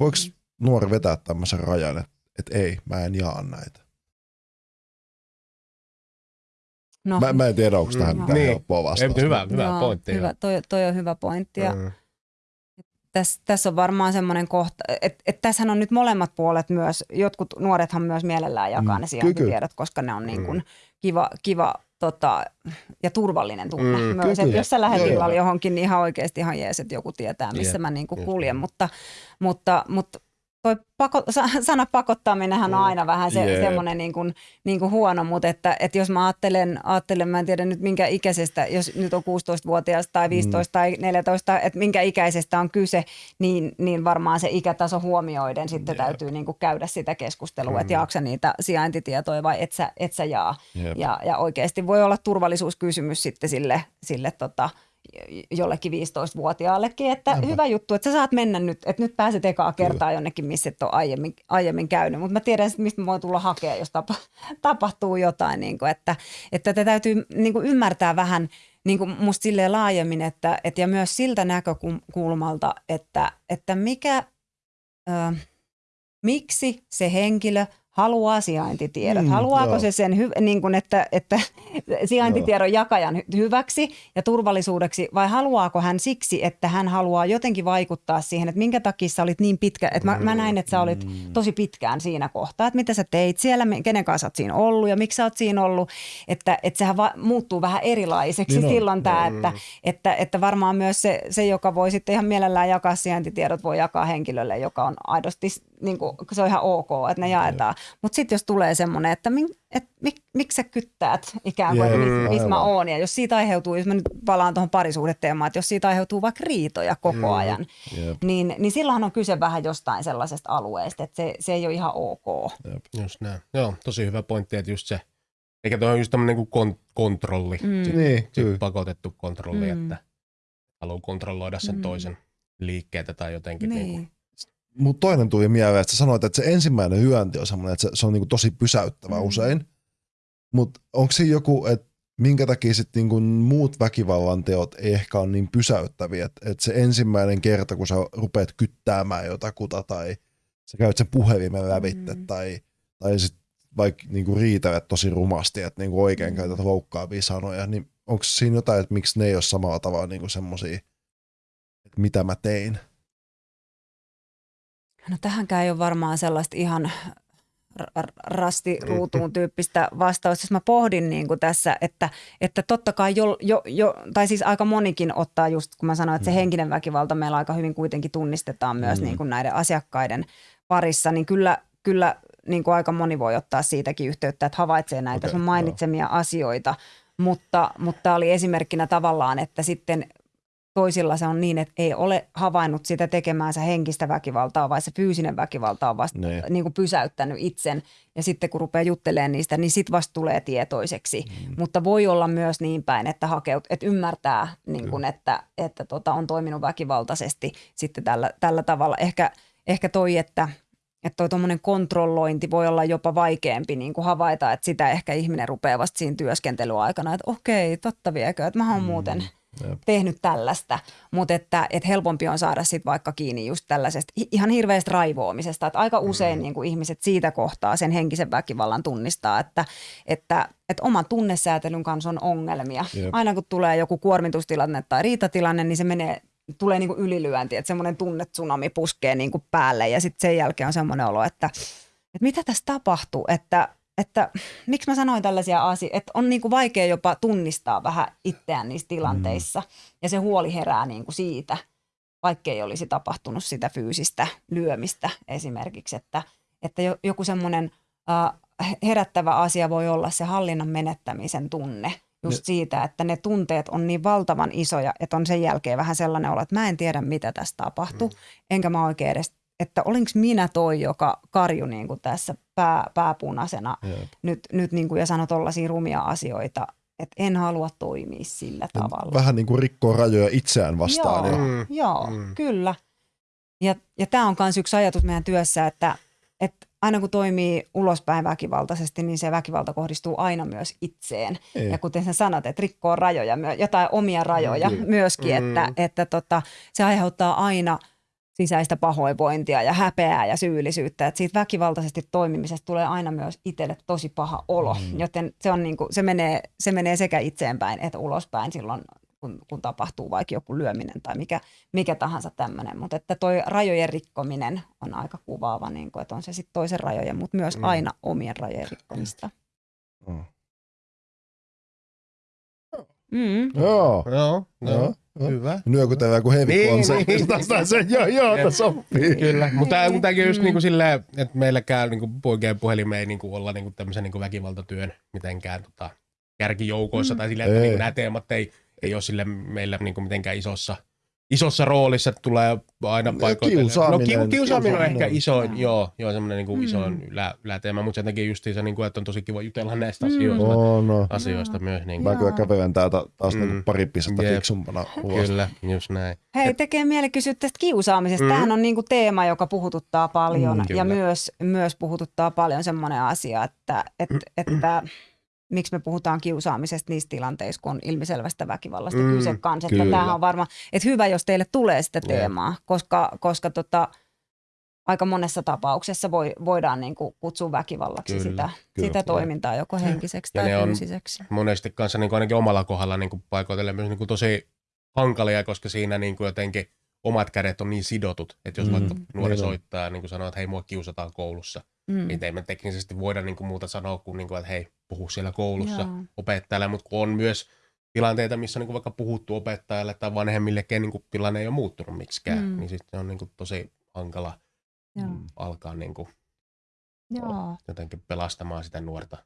Voiko nuori vetää tämmöisen rajan, että, että ei, mä en jaa näitä? No, Mä, mä en tiedä, onko tähän Mm. mitään Niin. helppoa Ei, vastausta. hyvä, hyvä joo, pointti. Hyvä, toi, toi on hyvä pointti ja Mm. tässä, tässä on varmaan semmoinen kohta, että et tässähän on nyt molemmat puolet myös, jotkut nuorethan myös mielellään jakaa Mm, ne sijaintitiedot, koska ne on niin kuin kiva, kiva tota, ja turvallinen tunne Mm, mm, myös. kyllä, kyllä. jos sä lähdet illalla johonkin, niin ihan oikeasti ihan jees, että joku tietää, missä Jep, mä niin kuin kuljen. Mutta, mutta, mutta toi pako, sa- sana pakottaminenhan on Mm. aina vähän se, Jep. semmoinen niin kuin, niin kuin huono, mutta että, että jos mä ajattelen, ajattelen, mä en tiedä nyt minkä ikäisestä, jos nyt on 16-vuotias tai 15 mm. tai 14, että minkä ikäisestä on kyse, niin, niin varmaan se ikätaso huomioiden sitten Jep. täytyy niin kuin käydä sitä keskustelua, Mm. että jaaksa niitä sijaintitietoja vai et sä, et sä jaa. Jep. Ja, ja oikeasti voi olla turvallisuuskysymys sitten sille, sille tota, jollekin 15-vuotiaallekin, että Näinpä. hyvä juttu, että sä saat mennä nyt, että nyt pääset ekaa kertaa jonnekin, missä et ole aiemmin, aiemmin käynyt, mutta mä tiedän, että mistä mä voin tulla hakemaan, jos tapa, tapahtuu jotain, niin kuin, että, että tätä täytyy niin kuin ymmärtää vähän niin kuin musta silleen laajemmin, että, että ja myös siltä näkökulmalta, että, että mikä, ö, miksi se henkilö haluaa sijaintitiedot. Mm, Haluaako joo. se sen, hy- niin kuin että, että sijaintitiedon jakajan hy- hyväksi ja turvallisuudeksi vai haluaako hän siksi, että hän haluaa jotenkin vaikuttaa siihen, että minkä takia sä olit niin pitkä, että mä, mä näin, että sä olit tosi pitkään siinä kohtaa, että mitä sä teit siellä, kenen kanssa sä oot siinä ollut ja miksi sä oot siinä ollut, että, että sehän va- muuttuu vähän erilaiseksi Niin on. silloin tämä, että, että, että varmaan myös se, se, joka voi sitten ihan mielellään jakaa sijaintitiedot, voi jakaa henkilölle, joka on aidosti, niin kuin, se on ihan ok, että ne jaetaan. Mutta sitten jos tulee semmoinen, että min, et, mik, miksi sä kyttäät ikään kuin, Jep, että mis, missä mä aivan. oon. Ja jos siitä aiheutuu, jos mä nyt palaan tuohon parisuhdeteemaan, että jos siitä aiheutuu vaikka riitoja koko ajan, Jep. niin, niin silloinhan on kyse vähän jostain sellaisesta alueesta, että se, se ei ole ihan ok. Just näin. Joo, tosi hyvä pointti, että just se, eikä tuo on just tämmöinen kuin kon- kontrolli, Mm. sit, Niin, sit kyllä. pakotettu kontrolli, Mm. että haluaa kontrolloida sen Mm. toisen liikkeitä tai jotenkin. Niin. Niin. Niin Mut toinen tuli mieleen, että sä sanoit, että se ensimmäinen hyönti on semmoinen, että se, se on niinku tosi pysäyttävä Mm. usein. Mutta onko siinä joku, että minkä takia sitten niinku muut väkivallan teot ei ehkä ole niin pysäyttäviä, että et se ensimmäinen kerta, kun sä rupeat kyttäämään jotakuta tai sä käyt sen puhelimen lävitte Mm. tai, tai sit vaikka niinku riitelet tosi rumasti, että niinku oikein Mm. käytät loukkaavia sanoja, niin onko siinä jotain, että miksi ne ei ole samalla tavalla niinku semmosia, että mitä mä tein? No tähänkään ei ole varmaan sellaista ihan r- r- rastiruutuun tyyppistä vastausta. Jos mä pohdin niin kuin tässä, että, että totta kai jo, jo, jo, tai siis aika monikin ottaa just, kun mä sanoin, että se Mm. henkinen väkivalta meillä aika hyvin kuitenkin tunnistetaan myös Mm. niin kuin näiden asiakkaiden parissa, niin kyllä, kyllä niin kuin aika moni voi ottaa siitäkin yhteyttä, että havaitsee näitä Okei, sun joo. mainitsemia asioita, mutta, mutta tämä oli esimerkkinä tavallaan, että sitten toisilla se on niin, että ei ole havainnut sitä tekemäänsä henkistä väkivaltaa, vaan se fyysinen väkivalta on vasta Niin. niin kuin pysäyttänyt itsen. Ja sitten kun rupeaa juttelemaan niistä, niin sitten vasta tulee tietoiseksi. Mm. Mutta voi olla myös niin päin, että, hakeut, että ymmärtää, niin kuin, että, että tota, on toiminut väkivaltaisesti sitten tällä, tällä tavalla. Ehkä, ehkä toi, että että toi tuommoinen kontrollointi voi olla jopa vaikeampi niin kuin havaita, että sitä ehkä ihminen rupeaa vasta siinä työskentelyaikana, että okei, totta viekö, että mä oon muuten Jep. tehnyt tällaista, mutta että, että helpompi on saada sitten vaikka kiinni just tällaisesta ihan hirveästä raivoamisesta, että aika usein niin kuin ihmiset siitä kohtaa sen henkisen väkivallan tunnistaa, että, että, että oman tunnesäätelyn kanssa on ongelmia. Jep. Aina kun tulee joku kuormitustilanne tai riitatilanne, niin se menee tulee niin kuin ylilyönti, että semmoinen tunnetsunami puskee niin kuin päälle ja sitten sen jälkeen on semmoinen olo, että, että mitä tässä tapahtuu, että, että miksi mä sanoin tällaisia asioita, että on niin kuin vaikea jopa tunnistaa vähän itseään niissä tilanteissa mm. ja se huoli herää niin kuin siitä, vaikkei olisi tapahtunut sitä fyysistä lyömistä esimerkiksi, että, että jo- joku semmoinen äh, herättävä asia voi olla se hallinnan menettämisen tunne, just Ne- siitä, että ne tunteet on niin valtavan isoja, että on sen jälkeen vähän sellainen olo, että mä en tiedä, mitä tässä tapahtuu, mm. enkä mä oikein edes, että olinko minä toi, joka karju niin kuin tässä pää, pääpunaisena Jep. nyt, nyt niin kuin, ja sanoi tollaisia rumia asioita, että en halua toimia sillä tavalla. Vähän niin kuin rikkoo rajoja itseään vastaan. Joo, Ja, Mm. joo Mm. kyllä. Ja, ja tämä on myös yksi ajatus meidän työssä, että, että aina kun toimii ulospäin väkivaltaisesti, niin se väkivalta kohdistuu aina myös itseen. Ei. Ja kuten sä sanot, että rikkoo rajoja, jotain omia rajoja Kyllä. myöskin, Mm. että, että tota, se aiheuttaa aina sisäistä pahoinvointia ja häpeää ja syyllisyyttä. Että siitä väkivaltaisesti toimimisesta tulee aina myös itselle tosi paha olo, Mm. joten se, on niinku, se, menee, se menee sekä itseenpäin että ulospäin silloin, kun, kun tapahtuu vaikka joku lyöminen tai mikä, mikä tahansa tämmöinen. Mutta että toi rajojen rikkominen on aika kuvaava, niin kuin, että on se sitten toisen rajojen, mutta myös Mm. aina omien rajojen rikkomista. Mm. Mm. Joo. Joo, Joo. Hyvä. Nyökytellään kuin heavy Niin, concert. niin. Tästä se, joo, joo, tämä sopii. Kyllä, mutta Niin. tämäkin on just Mm. niinku silleen, että meilläkään niinku poikien puhelimeen ei niinku olla niinku tämmöisen niinku väkivaltatyön mitenkään tota, kärkijoukoissa Mm. tai silleen, että Ei. niinku nämä teemat ei, ei ole sille meillä niinku mitenkään isossa, isossa roolissa, että tulee aina paikoin. kiusaaminen. No kiu, kiusaaminen on ehkä Kiusaaminen. isoin, Joo. joo, joo semmoinen niinku Mm. isoin ylä, yläteema, mutta sen takia justiinsa, niinku, että on tosi kiva jutella näistä Mm. asioista, Oh, no. asioista myös. Niin, Mä kyllä kävelen täältä taas Mm. niinku pari pistettä Jep. fiksumpana ulos. Kyllä, just näin. Hei, tekee mieli kysyä tästä kiusaamisesta. Mm. Tämähän on niinku teema, joka puhututtaa paljon Mm, ja myös, myös puhututtaa paljon semmoinen asia, että, et, että miksi me puhutaan kiusaamisesta niissä tilanteissa, kun on ilmiselvästä väkivallasta Mm, kyse kanssa. Että kyllä. tämähän on varmaan, että hyvä, jos teille tulee sitä teemaa, koska, koska tota, aika monessa tapauksessa voi, voidaan niin kuin kutsua väkivallaksi Kyllä, sitä, kyllä. sitä toimintaa joko henkiseksi Ja tai ne on- fyysiseksi. monesti kanssa niin kuin ainakin omalla kohdalla niin kuin paikoitellen myös niin kuin tosi hankalia, koska siinä niin kuin jotenkin omat kädet on niin sidotut, että jos Mm, vaikka nuori niin soittaa ja niin kuin sanoo, että hei mua kiusataan koulussa, Mm. niin ei me teknisesti voida niin kuin muuta sanoa kuin, niin kuin että hei puhu siellä koulussa Joo. opettajalle, mutta kun on myös tilanteita, missä on niin kuin vaikka puhuttu opettajalle tai vanhemmille, ken niin kuin tilanne ei ole muuttunut miksikään, Mm. niin sitten on niin kuin tosi hankala Joo. alkaa niin kuin Joo. jotenkin pelastamaan sitä nuorta.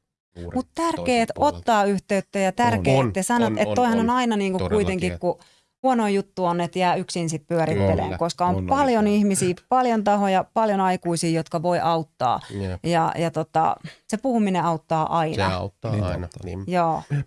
Mutta puolelta. ottaa yhteyttä ja tärkeää, On, että sanot, on, että toihan on. on aina niinku Todellakin, kuitenkin, että- kun huono juttu on, että jää yksin sit pyörittelemään, Kyllä, koska on, on, on. paljon ihmisiä, paljon tahoja, paljon aikuisia, jotka voi auttaa. Jep, Ja, ja tota, se puhuminen auttaa Se aina. auttaa Niin aina. auttaa. Niin, Joo. kyllä.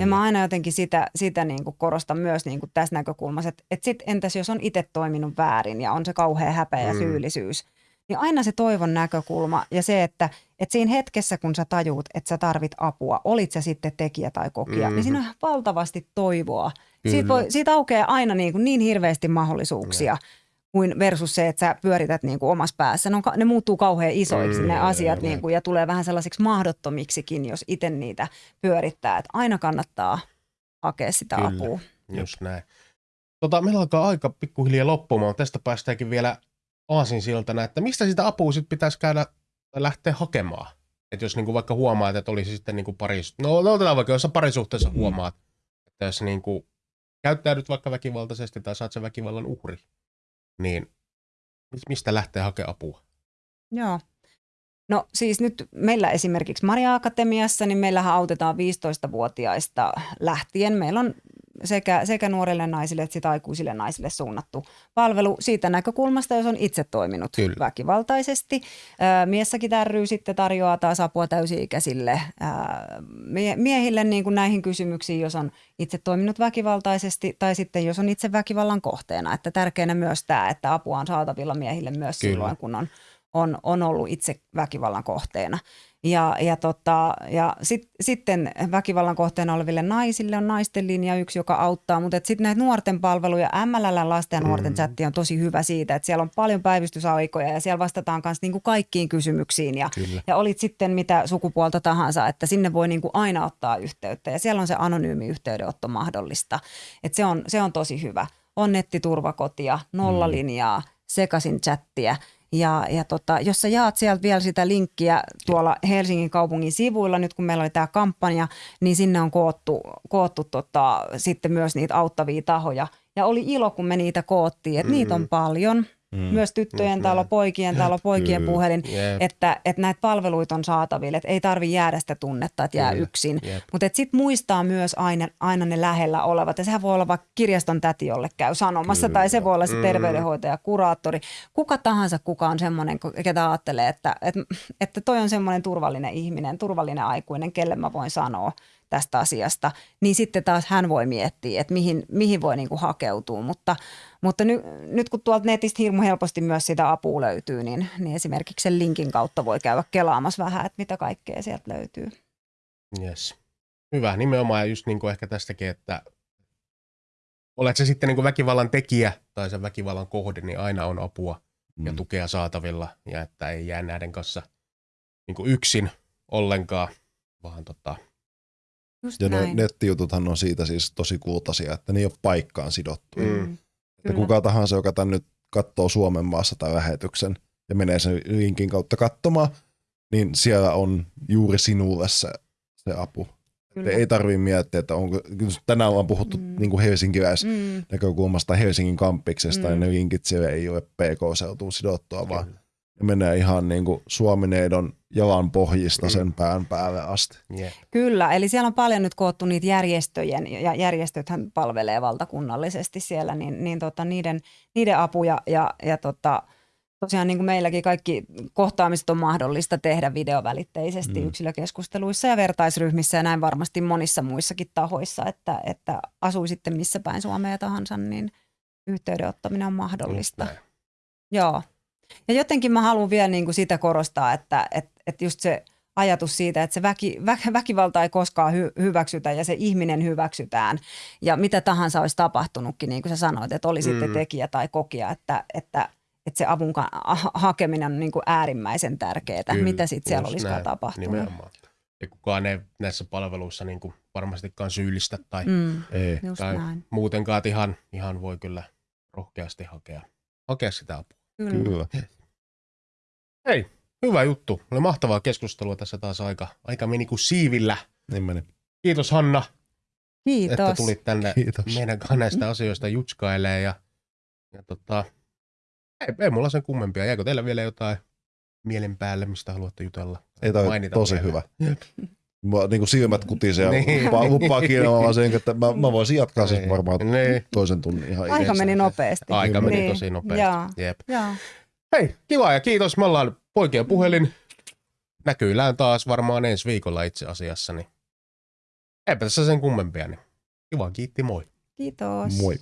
Ja mä aina jotenkin sitä, sitä niin kuin korostan myös niin kuin tässä näkökulmassa, että, että sit entäs jos on itse toiminut väärin ja on se kauhea häpeä ja Mm. syyllisyys, niin aina se toivon näkökulma ja se, että, että siinä hetkessä kun sä tajuut, että sä tarvit apua, olit sä sitten tekijä tai kokija, Mhm. niin siinä on valtavasti toivoa. Siitä, Kyllä. voi, siitä aukeaa aina niin, kuin niin hirveästi mahdollisuuksia. Kuin versus se, että sä pyörität niin kuin omassa päässä. Ne, on, ne muuttuu kauhean isoiksi Mm, ne asiat jep. niin kuin, ja tulee vähän sellaisiksi mahdottomiksikin, jos itse niitä pyörittää. Että aina kannattaa hakea sitä Kyllä. apua. Just näin. Tota, meillä alkaa aika pikkuhiljaa loppumaan. Tästä päästäänkin vielä aasinsiltana, että mistä sitä apua sitten pitäisi käydä tai lähteä hakemaan? Että jos niinku vaikka huomaat, että olisi sitten niinku paris... No, no otetaan vaikka, jos parisuhteessa Mm. huomaat, että jos niinku käyttäydyt vaikka väkivaltaisesti tai saat sen väkivallan uhri, niin mis- mistä lähtee hakemaan apua? Joo. No siis nyt meillä esimerkiksi Maria Akatemiassa, niin meillähän autetaan 15-vuotiaista lähtien. Meillä on sekä, sekä nuorille naisille että sit aikuisille naisille suunnattu palvelu siitä näkökulmasta, jos on itse toiminut Kyllä. väkivaltaisesti. Miessäkin ry sitten tarjoaa taas apua täysi-ikäisille miehille niin kuin näihin kysymyksiin, jos on itse toiminut väkivaltaisesti tai sitten jos on itse väkivallan kohteena. Että tärkeänä myös tämä, että apua on saatavilla miehille myös Kyllä. silloin, kun on on, on ollut itse väkivallan kohteena. Ja, ja, tota, ja sit, sitten väkivallan kohteena oleville naisille on naisten linja yksi, joka auttaa, mutta sitten näitä nuorten palveluja, MLL lasten ja nuorten Mm. chatti on tosi hyvä siitä, että siellä on paljon päivystysaikoja ja siellä vastataan myös niinku kaikkiin kysymyksiin ja, Kyllä. ja olit sitten mitä sukupuolta tahansa, että sinne voi niinku aina ottaa yhteyttä ja siellä on se anonyymi yhteydenotto mahdollista. Et se, on, se on tosi hyvä. On nettiturvakotia, nollalinjaa, sekaisin chattia ja, ja tota, jos sä jaat sieltä vielä sitä linkkiä tuolla Helsingin kaupungin sivuilla, nyt kun meillä oli tämä kampanja, niin sinne on koottu, koottu tota, sitten myös niitä auttavia tahoja. Ja oli ilo, kun me niitä koottiin, että mm. niitä on paljon. Mm. Myös tyttöjen Just talo, poikien talo, poikien Kyllä. puhelin, Jep. että, että näitä palveluita on saatavilla, että ei tarvi jäädä sitä tunnetta, että jää Kyllä. yksin. Jep. Mutta sitten muistaa myös aina, aina ne lähellä olevat. Ja sehän voi olla vaikka kirjaston täti, jolle käy sanomassa, Kyllä. tai se voi olla se Mm. terveydenhoitaja, kuraattori. Kuka tahansa, kuka on semmoinen, ketä ajattelee, että, että, että toi on semmoinen turvallinen ihminen, turvallinen aikuinen, kelle mä voin sanoa tästä asiasta, niin sitten taas hän voi miettiä, että mihin, mihin voi niinku hakeutua. Mutta, mutta ny, nyt kun tuolta netistä hirmu helposti myös sitä apua löytyy, niin, niin esimerkiksi sen linkin kautta voi käydä kelaamassa vähän, että mitä kaikkea sieltä löytyy. Yes. Hyvä, nimenomaan ja just niin kuin ehkä tästäkin, että olet se sitten niin kuin väkivallan tekijä tai sen väkivallan kohde, niin aina on apua ja Mm. tukea saatavilla ja että ei jää näiden kanssa niin kuin yksin ollenkaan, vaan tota, Just Ja näin. ne nettijututhan on siitä siis tosi kultaisia, että ne ei ole paikkaan sidottu. Mm. Mm. Että Kyllä. kuka tahansa, joka tän nyt katsoo Suomen maassa tai lähetyksen ja menee sen linkin kautta katsomaan, niin siellä on juuri sinulle se, se apu. Kyllä. Ei tarvitse miettiä, että onko, tänään ollaan puhuttu Mm. niin helsinkiläis Mm. näkökulmasta Helsingin kampiksesta, Mm. mm. ja ne linkit siellä ei ole PK-seutuun sidottua, vaan ne menee ihan niin kuin Suomineidon jalan pohjista Mm. sen pään päälle asti. Yeah. Kyllä, eli siellä on paljon nyt koottu niitä järjestöjen, ja järjestöthän palvelee valtakunnallisesti siellä, niin, niin tota, niiden, niiden apuja ja, ja tota, tosiaan niin kuin meilläkin kaikki kohtaamiset on mahdollista tehdä videovälitteisesti mm. Mm. yksilökeskusteluissa ja vertaisryhmissä ja näin varmasti monissa muissakin tahoissa, että, että asui sitten missä päin Suomea tahansa, niin yhteydenottaminen on mahdollista. Joo. Ja jotenkin mä haluan vielä niin kuin sitä korostaa, että, että, että just se ajatus siitä, että se väki, vä, väkivalta ei koskaan hy, hyväksytä ja se ihminen hyväksytään. Ja mitä tahansa olisi tapahtunutkin, niin kuin sä sanoit, että oli sitten Mm. tekijä tai kokija, että, että, että se avun hakeminen on niin kuin äärimmäisen tärkeää, Kyllä, mitä sitten siellä olisikaan näin, tapahtunut. Nimenomaan. Ja kukaan ei näissä palveluissa niin kuin varmastikaan syyllistä tai, mm. Ei. tai näin. muutenkaan ihan, ihan voi kyllä rohkeasti hakea, hakea sitä apua. Kyllä. Kyllä. Hei, hyvä juttu. Oli mahtavaa keskustelua tässä taas aika, aika meni kuin siivillä. Niin meni. Kiitos Hanna, Kiitos. että tulit tänne Kiitos. meidän kanssa näistä asioista jutskailee ja, ja tota, ei, ei mulla sen kummempia. Jääkö teillä vielä jotain mielen päälle, mistä haluatte jutella? Ei toi tosi vielä. hyvä. Mua niin kuin silmät kutisee ja Niin. luppaa kiinnittämään sen, että mä, mä voisin jatkaa siis Niin. varmaan Niin. toisen tunnin ihan Aika meni nopeasti. Aika meni Niin. tosi nopeasti. Jep. Joo. Hei, kiva ja kiitos. Me ollaan poikien puhelin. Näkyillään taas varmaan ensi viikolla itse asiassa. Niin eipä tässä sen kummempia. Niin kiva, kiitti, moi. Kiitos. Moi.